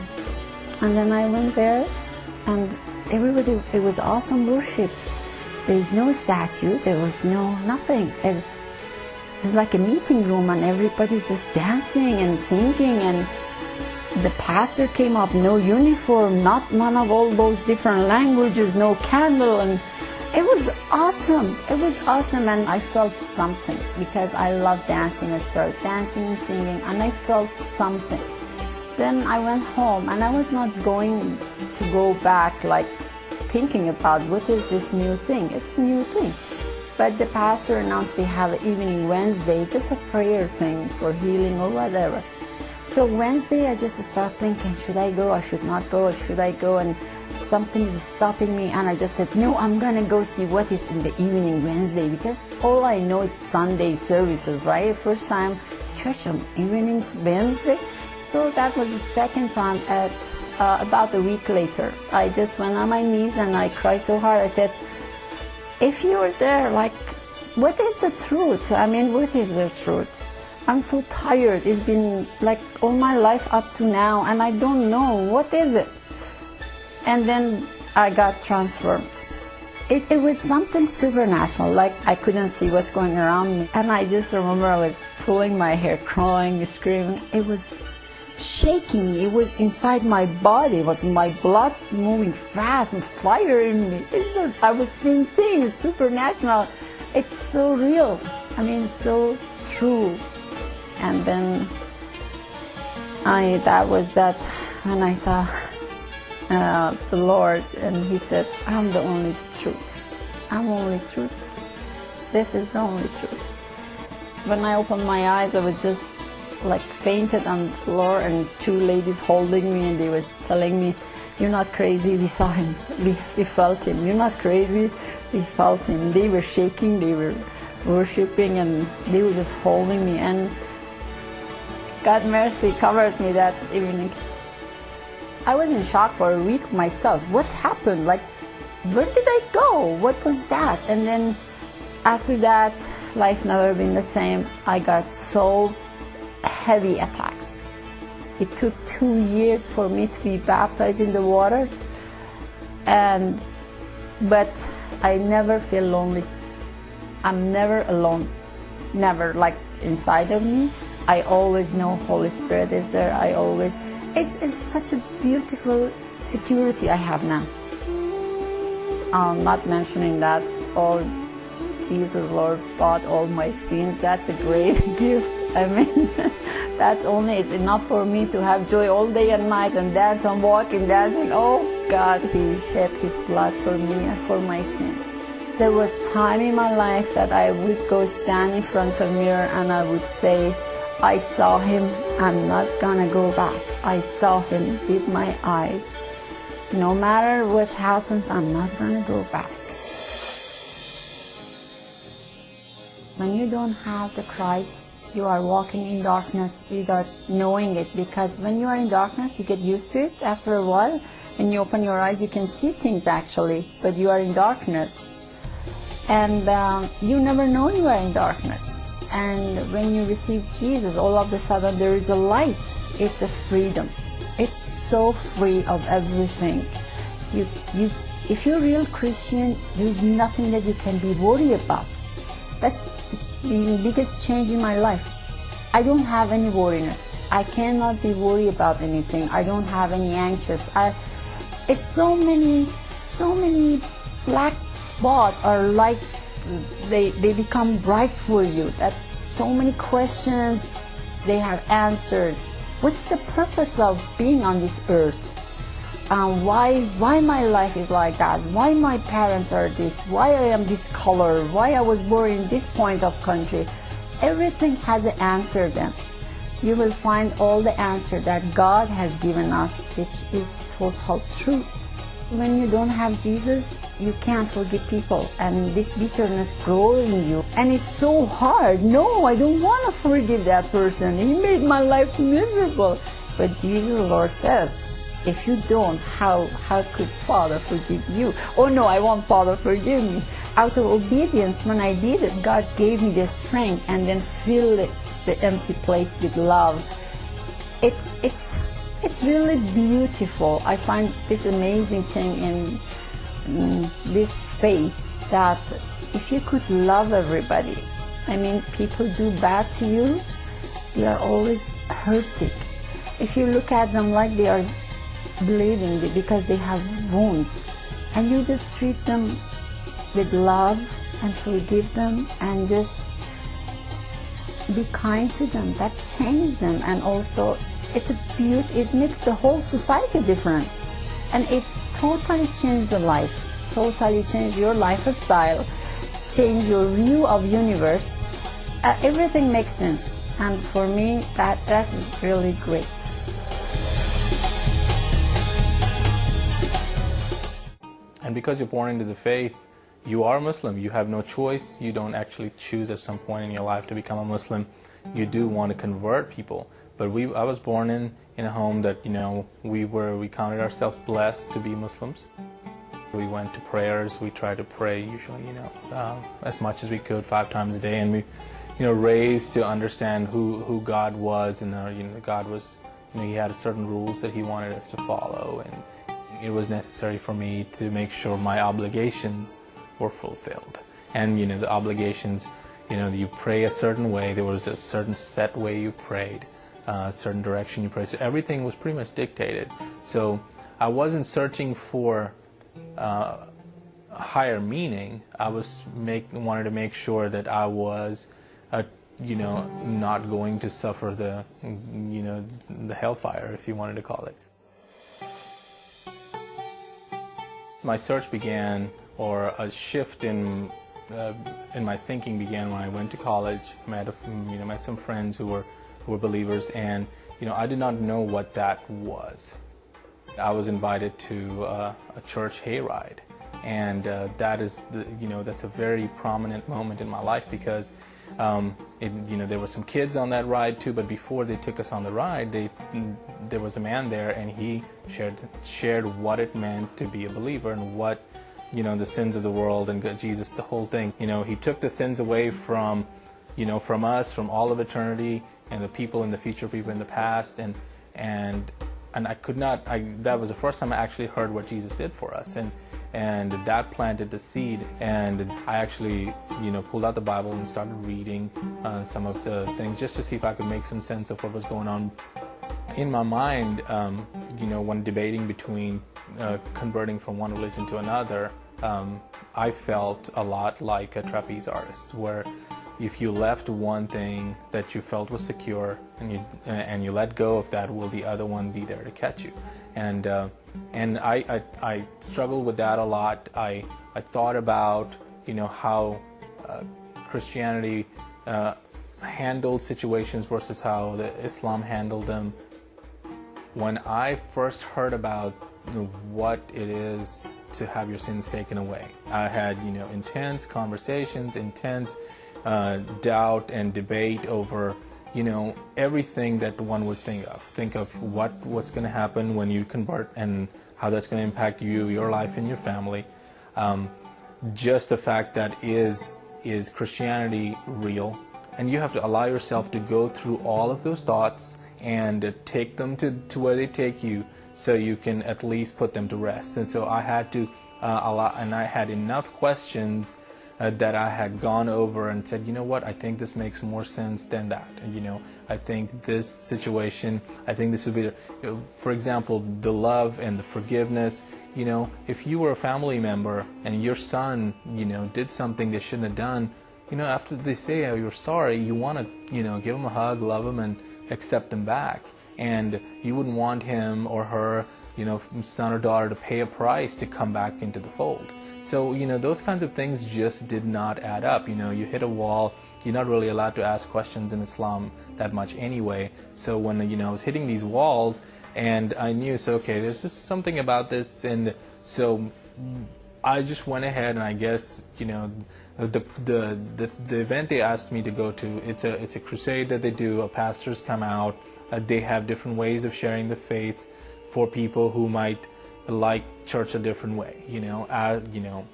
and then I went there and everybody, it was awesome worship. There's no statue, there was no nothing. It's, it's like a meeting room and everybody's just dancing and singing and the pastor came up, no uniform, not none of all those different languages, no candle and it was awesome. It was awesome and I felt something because I love dancing. I started dancing and singing and I felt something. Then I went home and I was not going to go back like thinking about what is this new thing. It's a new thing. But the pastor announced they have an evening Wednesday, just a prayer thing for healing or whatever. So Wednesday I just start thinking, should I go I should not go should I go and something is stopping me and I just said, no, I'm gonna go see what is in the evening Wednesday because all I know is Sunday services, right? First time church on evening Wednesday. So that was the second time at uh, about a week later. I just went on my knees and I cried so hard. I said, if you were there, like, what is the truth? I mean, what is the truth? I'm so tired. It's been like all my life up to now and I don't know. What is it? And then I got transformed. It, it was something supernatural, like I couldn't see what's going around me. And I just remember I was pulling my hair, crying, screaming. It was shaking. It was inside my body. It was my blood moving fast and fire in me. It's just, I was seeing things, supernatural. It's so real. I mean, so true. And then I, that was that when I saw uh, the Lord and he said, I'm the only truth. I'm only truth. This is the only truth. When I opened my eyes, I was just like fainted on the floor and two ladies holding me and they was telling me, you're not crazy, we saw him, we, we felt him. You're not crazy, we felt him. They were shaking, they were worshiping and they were just holding me and God mercy covered me that evening. I was in shock for a week myself. What happened? Like, where did I go? What was that? And then after that, life never been the same. I got so heavy attacks. It took two years for me to be baptized in the water, and but I never feel lonely. I'm never alone, never like inside of me. I always know Holy Spirit is there. I always, it's, it's such a beautiful security I have now. I'm not mentioning that all Jesus Lord bought all my sins. That's a great gift. I mean, that's only is enough for me to have joy all day and night and dance and walk and dancing. Oh God, He shed His blood for me and for my sins. There was time in my life that I would go stand in front of a mirror and I would say, I saw him, I'm not gonna go back. I saw him with my eyes. No matter what happens, I'm not gonna go back. When you don't have the Christ, you are walking in darkness without knowing it because when you are in darkness, you get used to it after a while. When you open your eyes, you can see things actually, but you are in darkness. And um, you never know you are in darkness. And when you receive Jesus, all of a sudden there is a light. It's a freedom. It's so free of everything. You, you, if you're a real Christian, there is nothing that you can be worried about. That's the biggest change in my life. I don't have any worriness. I cannot be worried about anything. I don't have any anxious. I, it's so many, so many black spots are like they, they become bright for you. That so many questions, they have answers. What's the purpose of being on this earth? Um, why why my life is like that? Why my parents are this? Why I am this color? Why I was born in this point of country? Everything has an answer then. You will find all the answer that God has given us, which is total truth. When you don't have Jesus, you can't forgive people, and this bitterness grows in you. And it's so hard. No, I don't want to forgive that person. He made my life miserable. But Jesus, Lord says, if you don't, how, how could Father forgive you? Oh no, I want Father forgive me. Out of obedience, when I did it, God gave me the strength and then filled the empty place with love. It's, it's, it's really beautiful. I find this amazing thing in, in this faith that if you could love everybody, I mean, people do bad to you, they are always hurting. If you look at them like they are bleeding because they have wounds, and you just treat them with love and forgive them and just be kind to them, that change them and also it's a beauty, it makes the whole society different. And it totally changed the life, totally changed your lifestyle, change your view of universe. Uh, everything makes sense. And for me, that, that is really great. Because you're born into the faith, you are Muslim. You have no choice. You don't actually choose at some point in your life to become a Muslim. You do want to convert people. But we, I was born in, in a home that, you know, we were, we counted ourselves blessed to be Muslims. We went to prayers. We tried to pray usually, you know, uh, as much as we could, five times a day. And we, you know, raised to understand who, who God was. And, uh, you know, God was, you know, He had certain rules that He wanted us to follow. And, it was necessary for me to make sure my obligations were fulfilled. And you know, the obligations, you know, you pray a certain way, there was a certain set way you prayed, uh, a certain direction you prayed. So everything was pretty much dictated. So I wasn't searching for uh, higher meaning. I was make wanted to make sure that I was a you know, not going to suffer the, you know, the hellfire, if you wanted to call it. My search began, or a shift in uh, in my thinking began when I went to college. Met a, you know met some friends who were who were believers, and you know I did not know what that was. I was invited to uh, a church hayride, and uh, that is the you know that's a very prominent moment in my life because um, it, you know there were some kids on that ride too. But before they took us on the ride, they there was a man there, and he shared shared what it meant to be a believer and what you know the sins of the world and Jesus, the whole thing. You know, he took the sins away from you know from us, from all of eternity, and the people in the future, people in the past, and and and I could not. I, that was the first time I actually heard what Jesus did for us, and and that planted the seed. And I actually, you know, pulled out the Bible and started reading uh, some of the things just to see if I could make some sense of what was going on. In my mind, um, you know, when debating between uh, converting from one religion to another, um, I felt a lot like a trapeze artist, where if you left one thing that you felt was secure and you and you let go of that, will the other one be there to catch you? And uh, and I, I, I struggled with that a lot. I I thought about you know how uh, Christianity uh, handled situations versus how the Islam handled them. When I first heard about what it is to have your sins taken away, I had you know intense conversations, intense uh, doubt and debate over you know everything that one would think of. Think of what what's going to happen when you convert and how that's going to impact you your life and your family. Um, just the fact that is is christianity real? And you have to allow yourself to go through all of those thoughts and take them to, to where they take you so you can at least put them to rest and so i had to uh, allow and i had enough questions uh, that I had gone over and said, you know what, I think this makes more sense than that. And, you know, I think this situation, I think this would be, for example, the love and the forgiveness. You know, if you were a family member and your son, you know, did something they shouldn't have done, you know, after they say oh, you're sorry, you want to, you know, give them a hug, love them, and accept them back. And you wouldn't want him or her, you know, son or daughter to pay a price to come back into the fold. So, you know, those kinds of things just did not add up. You know, you hit a wall, you're not really allowed to ask questions in Islam that much anyway. So when, you know, I was hitting these walls and I knew, so, okay, there's just something about this. And so I just went ahead and I guess, you know, the, the, the, the event they asked me to go to, it's a, it's a crusade that they do. Uh, pastors come out. Uh, they have different ways of sharing the faith for people who might like church a different way. You know, uh, you know,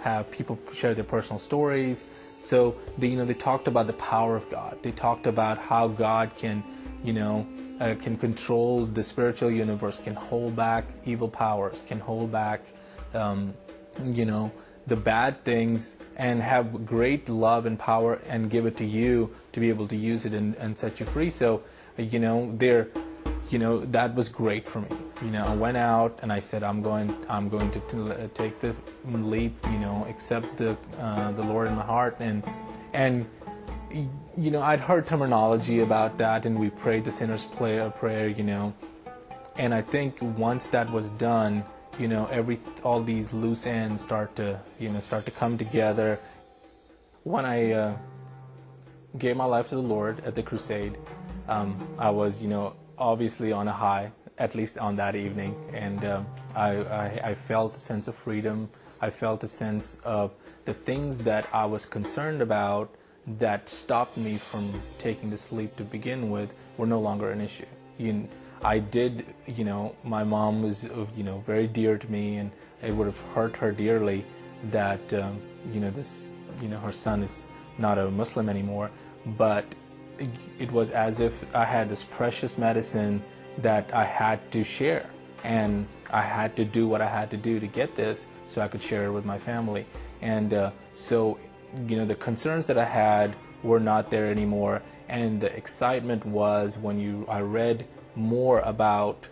have people share their personal stories. So they, you know, they talked about the power of God. They talked about how God can, you know, uh, can control the spiritual universe, can hold back evil powers, can hold back, um, you know, the bad things, and have great love and power, and give it to you to be able to use it and, and set you free. So, you know, they're you know that was great for me. You know i went out and i said i'm going i'm going to, to take the leap you know accept the uh, the lord in my heart. And and you know i'd heard terminology about that and we prayed the sinner's prayer prayer you know. And i think once that was done you know every all these loose ends start to you know start to come together. When i uh, gave my life to the lord at the crusade um, i was you know obviously on a high, at least on that evening. And um, I, I, I, felt a sense of freedom. I felt a sense of the things that I was concerned about that stopped me from taking the sleep to begin with were no longer an issue. You, I did, you know, my mom was, you know, very dear to me, and it would have hurt her dearly that, um, you know, this, you know, her son is not a Muslim anymore. But it was as if I had this precious medicine that I had to share. And I had to do what I had to do to get this so I could share it with my family. And uh, so, you know, the concerns that I had were not there anymore. And the excitement was when you I read more about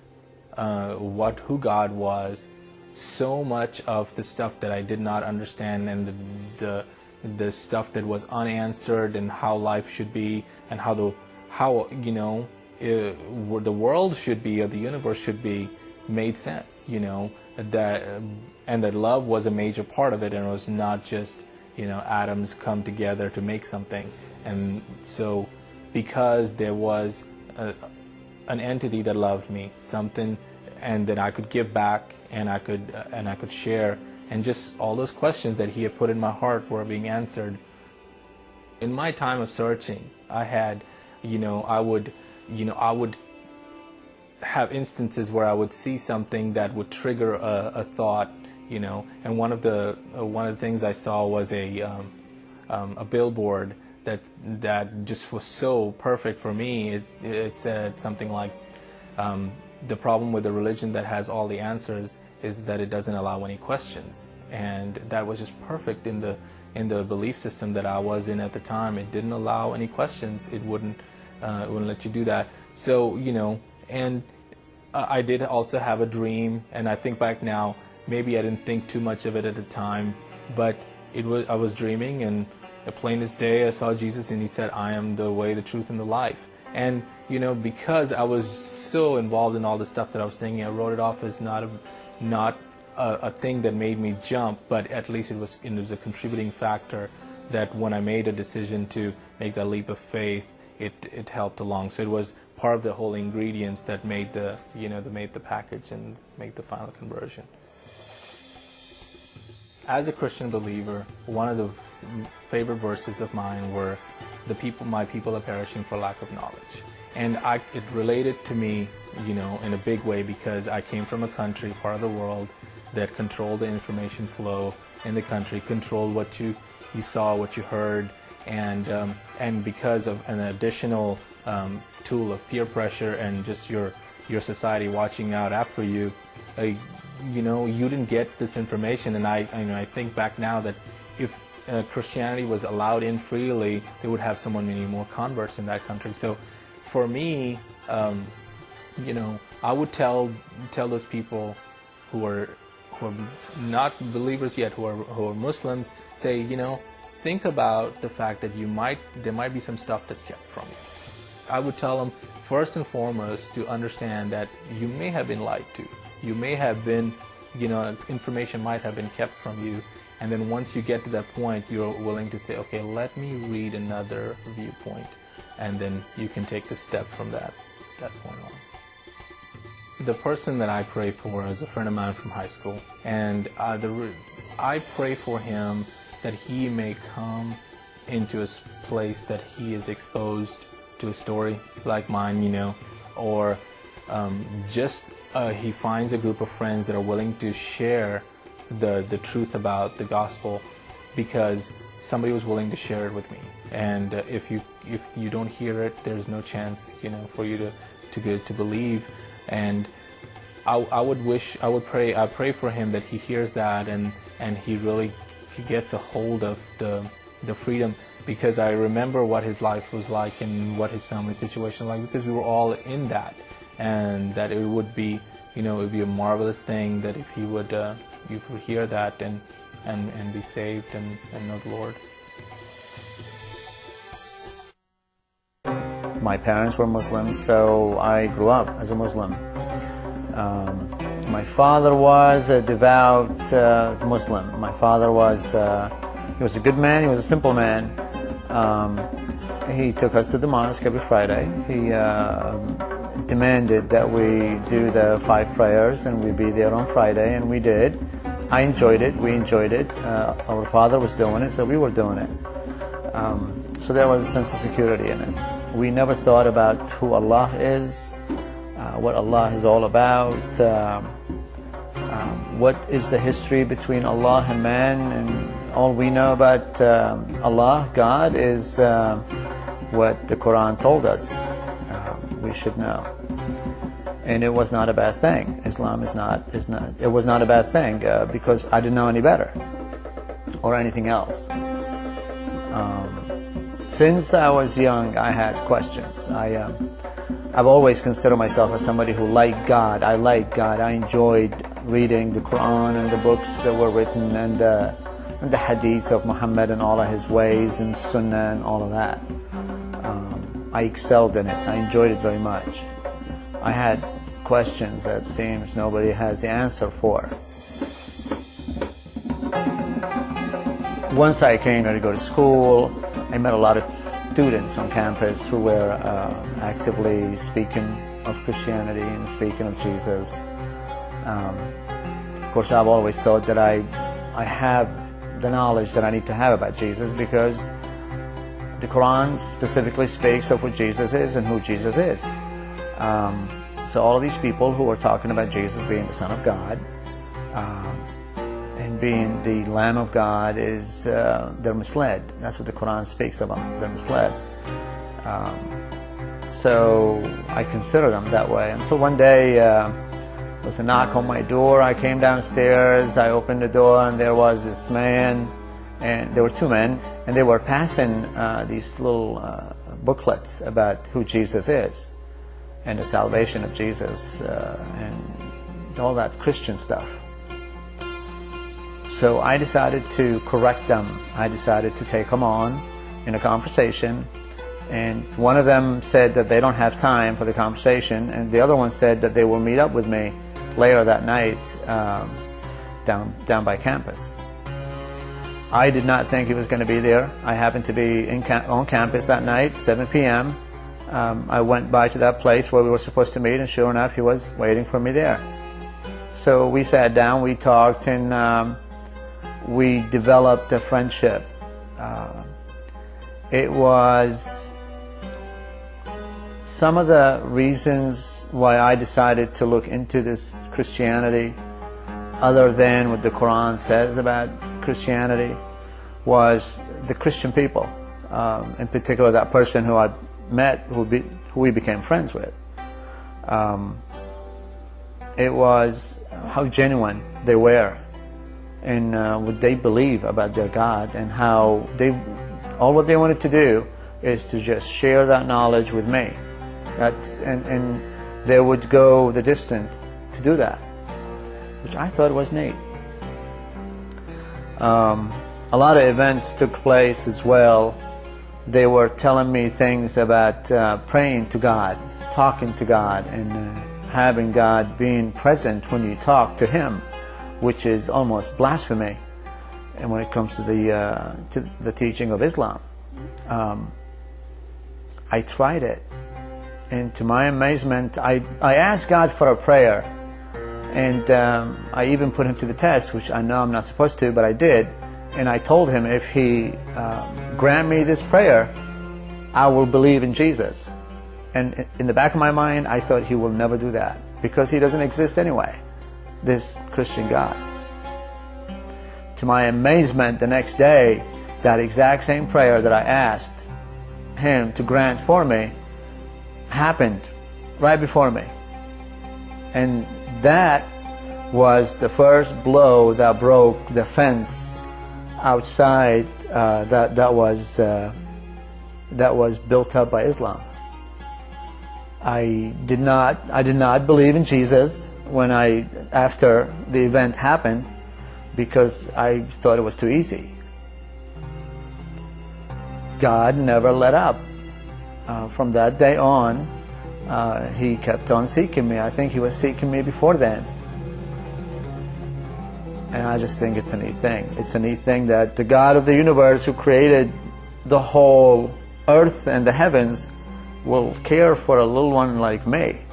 uh, what who God was. So much of the stuff that I did not understand and the, the the stuff that was unanswered and how life should be and how the how you know uh, the world should be or the universe should be made sense you know that and that love was a major part of it and it was not just you know, atoms come together to make something. And so, because there was a, an entity that loved me, something, and that I could give back, and I could uh, and I could share, and just all those questions that he had put in my heart were being answered. In my time of searching, I had, you know, I would, you know, I would have instances where I would see something that would trigger a, a thought, you know, and one of the uh, one of the things I saw was a um, um, a billboard that that just was so perfect for me. It, it said something like, um, "The problem with a religion that has all the answers is that it doesn't allow any questions," and that was just perfect in the in the belief system that I was in at the time. It didn't allow any questions. It wouldn't uh, it wouldn't let you do that. So you know, and uh, I did also have a dream, and I think back now, maybe I didn't think too much of it at the time, but it was I was dreaming and plain as day, I saw Jesus and he said, I am the way, the truth, and the life. And, you know, because I was so involved in all the stuff that I was thinking, I wrote it off as not a, not a, a thing that made me jump, but at least it was, it was a contributing factor that when I made a decision to make that leap of faith, it, it helped along. So it was part of the whole ingredients that made the, you know, that made the package and make the final conversion. As a Christian believer, one of the favorite verses of mine were, "The people, my people, are perishing for lack of knowledge," and I, it related to me, you know, in a big way because I came from a country, part of the world, that controlled the information flow in the country, controlled what you you saw, what you heard, and um, and because of an additional um, tool of peer pressure and just your your society watching out after you, uh, you know, you didn't get this information. And I, I, you know, I think back now that if uh, Christianity was allowed in freely, they would have so many more converts in that country. So, for me, um, you know, I would tell tell those people who are who are not believers yet, who are who are Muslims, say, you know, think about the fact that you might there might be some stuff that's kept from you. I would tell them first and foremost to understand that you may have been lied to. You may have been, you know, information might have been kept from you and then once you get to that point, you're willing to say, okay, let me read another viewpoint. And then you can take the step from that, that point on. The person that I pray for is a friend of mine from high school. And uh, the, I pray for him that he may come into a place that he is exposed to a story like mine, you know, or um, just uh, he finds a group of friends that are willing to share the, the truth about the gospel because somebody was willing to share it with me. And uh, if you if you don't hear it, there's no chance, you know, for you to to to believe. And I, I would wish, I would pray, I pray for him that he hears that and and he really he gets a hold of the the freedom because I remember what his life was like and what his family situation was like because we were all in that and that it would be you know it would be a marvelous thing that if he would uh, you hear that and, and, and be saved and, and know the Lord. My parents were Muslim, so I grew up as a Muslim. Um, my father was a devout uh, Muslim. My father was uh, he was a good man. He was a simple man. Um, he took us to the mosque every Friday. He uh, demanded that we do the five prayers and we be there on Friday, and we did. I enjoyed it. We enjoyed it. Uh, our father was doing it, so we were doing it. Um, so there was a sense of security in it. We never thought about who Allah is, uh, what Allah is all about, um, um, what is the history between Allah and man, and all we know about um, Allah, God, is uh, what the Quran told us. Um, we should know and it was not a bad thing. Islam is not is not it was not a bad thing uh, because I didn't know any better or anything else. Um, since I was young, I had questions. I um, I've always considered myself as somebody who liked God. I liked God. I enjoyed reading the Quran and the books that were written and, uh, and the hadith of Muhammad and all of his ways and Sunnah and all of that. Um, I excelled in it. I enjoyed it very much. I had questions that seems nobody has the answer for. once I came here to go to school, I met a lot of students on campus who were uh, actively speaking of Christianity and speaking of Jesus. Um, of course, I've always thought that I, I have the knowledge that I need to have about Jesus because the Quran specifically speaks of what Jesus is and who Jesus is. Um, so all of these people who are talking about Jesus being the Son of God um, being the Lamb of God is uh, they're misled. That's what the Quran speaks about. They're misled. Um, so I consider them that way until one day uh, there was a knock on my door. I came downstairs. I opened the door and there was this man, and there were two men, and they were passing uh, these little uh, booklets about who Jesus is and the salvation of Jesus uh, and all that Christian stuff. So I decided to correct them. I decided to take them on in a conversation. And one of them said that they don't have time for the conversation, and the other one said that they will meet up with me later that night um, down, down by campus. I did not think he was going to be there. I happened to be cam on campus that night, 7 p.m. Um, I went by to that place where we were supposed to meet, and sure enough, he was waiting for me there. So we sat down, we talked, and um, we developed a friendship. Uh, it was some of the reasons why I decided to look into this Christianity, other than what the Quran says about Christianity, was the Christian people. Um, in particular, that person who I met, who, be, who we became friends with. Um, it was how genuine they were and uh, what they believe about their God and how they, all what they wanted to do is to just share that knowledge with me. That's, and, and they would go the distance to do that, which I thought was neat. Um, a lot of events took place as well. They were telling me things about uh, praying to God, talking to God, and uh, having God being present when you talk to Him which is almost blasphemy and when it comes to the, uh, to the teaching of Islam. Um, I tried it, and to my amazement, I, I asked God for a prayer, and um, I even put him to the test, which I know I'm not supposed to, but I did, and I told him if he um, grant me this prayer, I will believe in Jesus. And in the back of my mind, I thought he will never do that, because he doesn't exist anyway this Christian God. To my amazement, the next day, that exact same prayer that I asked Him to grant for me happened right before me. And that was the first blow that broke the fence outside uh, that, that, was, uh, that was built up by Islam. I did not, I did not believe in Jesus when I, after the event happened, because I thought it was too easy. God never let up. Uh, from that day on, uh, he kept on seeking me. I think he was seeking me before then. And I just think it's a neat thing. It's a neat thing that the God of the universe who created the whole earth and the heavens will care for a little one like me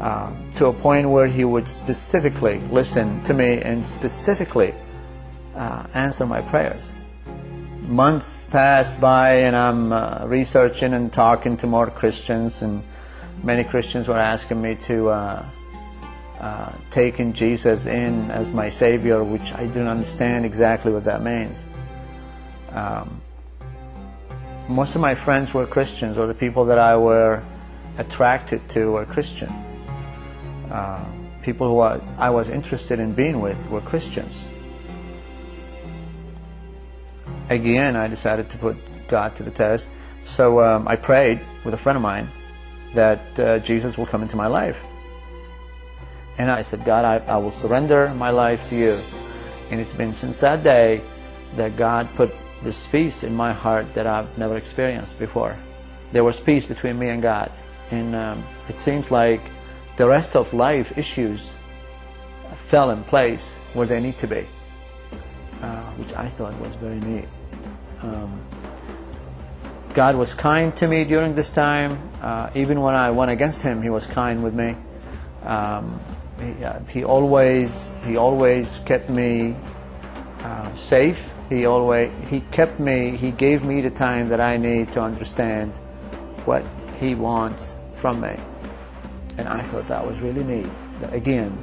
um, to a point where he would specifically listen to me and specifically uh, answer my prayers. Months passed by and I'm uh, researching and talking to more Christians and many Christians were asking me to uh, uh take in Jesus in as my Savior, which I didn't understand exactly what that means. Um, most of my friends were Christians or the people that I were attracted to were Christian. Uh, people who I, was interested in being with were Christians. Again, I decided to put God to the test. So um, I prayed with a friend of mine that uh, Jesus will come into my life. And I said, God, I, I will surrender my life to you. And it's been since that day that God put this peace in my heart that I've never experienced before. There was peace between me and God. And um, it seems like the rest of life issues fell in place where they need to be. Um, which I thought was very neat. Um, God was kind to me during this time. Uh, even when I went against Him, He was kind with me. Um, he, uh, he, always He always kept me uh, safe. He always He kept me. He gave me the time that I need to understand what He wants from me. And I thought that was really neat. That again,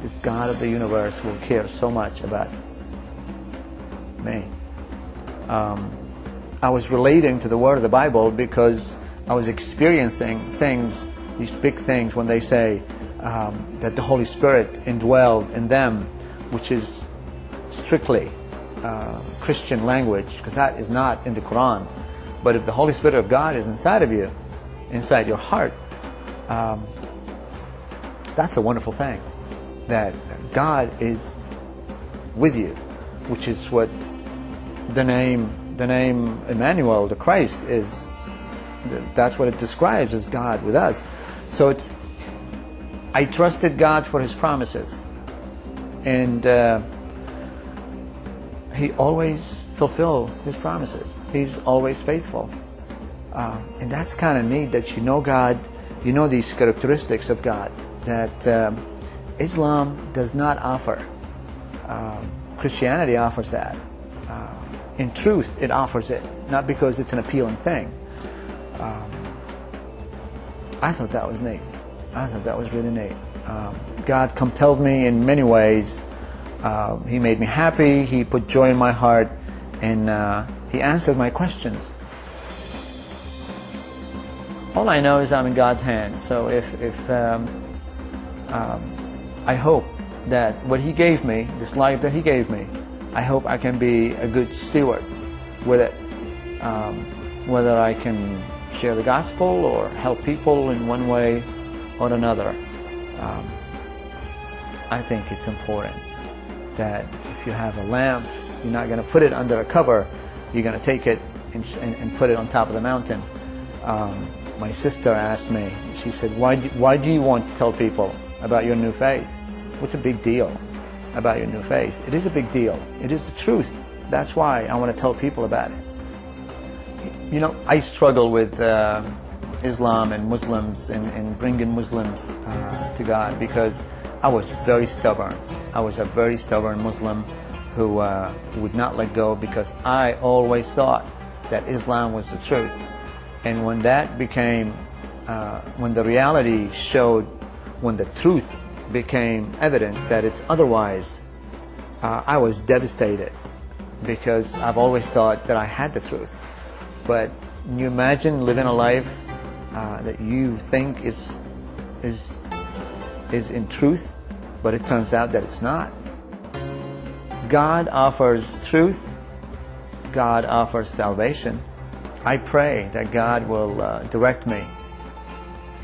this God of the universe will care so much about me. Um, I was relating to the word of the Bible because I was experiencing things, these big things, when they say um, that the Holy Spirit indwelled in them, which is strictly uh, Christian language, because that is not in the Quran. But if the Holy Spirit of God is inside of you, inside your heart, um, that's a wonderful thing. That God is with you, which is what the name the name Emmanuel, the Christ, is. That's what it describes as God with us. So it's. I trusted God for His promises, and uh, He always fulfill His promises. He's always faithful, uh, and that's kind of neat that you know God, you know these characteristics of God that um, Islam does not offer. Um, Christianity offers that. Uh, in truth, it offers it, not because it's an appealing thing. Um, I thought that was neat. I thought that was really neat. Um, God compelled me in many ways. Uh, he made me happy. He put joy in my heart, and uh, He answered my questions. All I know is I'm in God's hands. So if, if um, um, I hope that what He gave me, this life that He gave me, I hope I can be a good steward with it. Um, whether I can share the gospel or help people in one way or another. Um, I think it's important that if you have a lamp, you're not going to put it under a cover, you're going to take it and, and, put it on top of the mountain. Um, my sister asked me, she said, why do, why do you want to tell people about your new faith? What's a big deal about your new faith? It is a big deal. It is the truth. That's why I want to tell people about it. You know, I struggle with uh, Islam and Muslims and, and bringing Muslims uh, to God because I was very stubborn. I was a very stubborn Muslim who uh, would not let go because I always thought that Islam was the truth. And when that became, uh, when the reality showed, when the truth became evident that it's otherwise, uh, I was devastated because I've always thought that I had the truth. But can you imagine living a life uh, that you think is is is in truth, but it turns out that it's not. God offers truth. God offers salvation. I pray that God will uh, direct me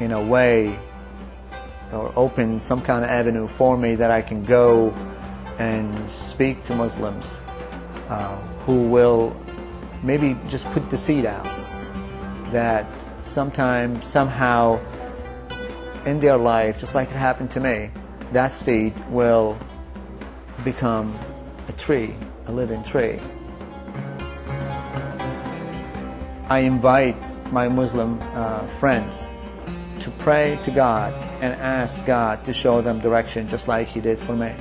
in a way or open some kind of avenue for me that I can go and speak to Muslims uh, who will maybe just put the seed out that sometime, somehow in their life, just like it happened to me, that seed will become a tree, a living tree. I invite my Muslim uh, friends to pray to God and ask God to show them direction just like He did for me.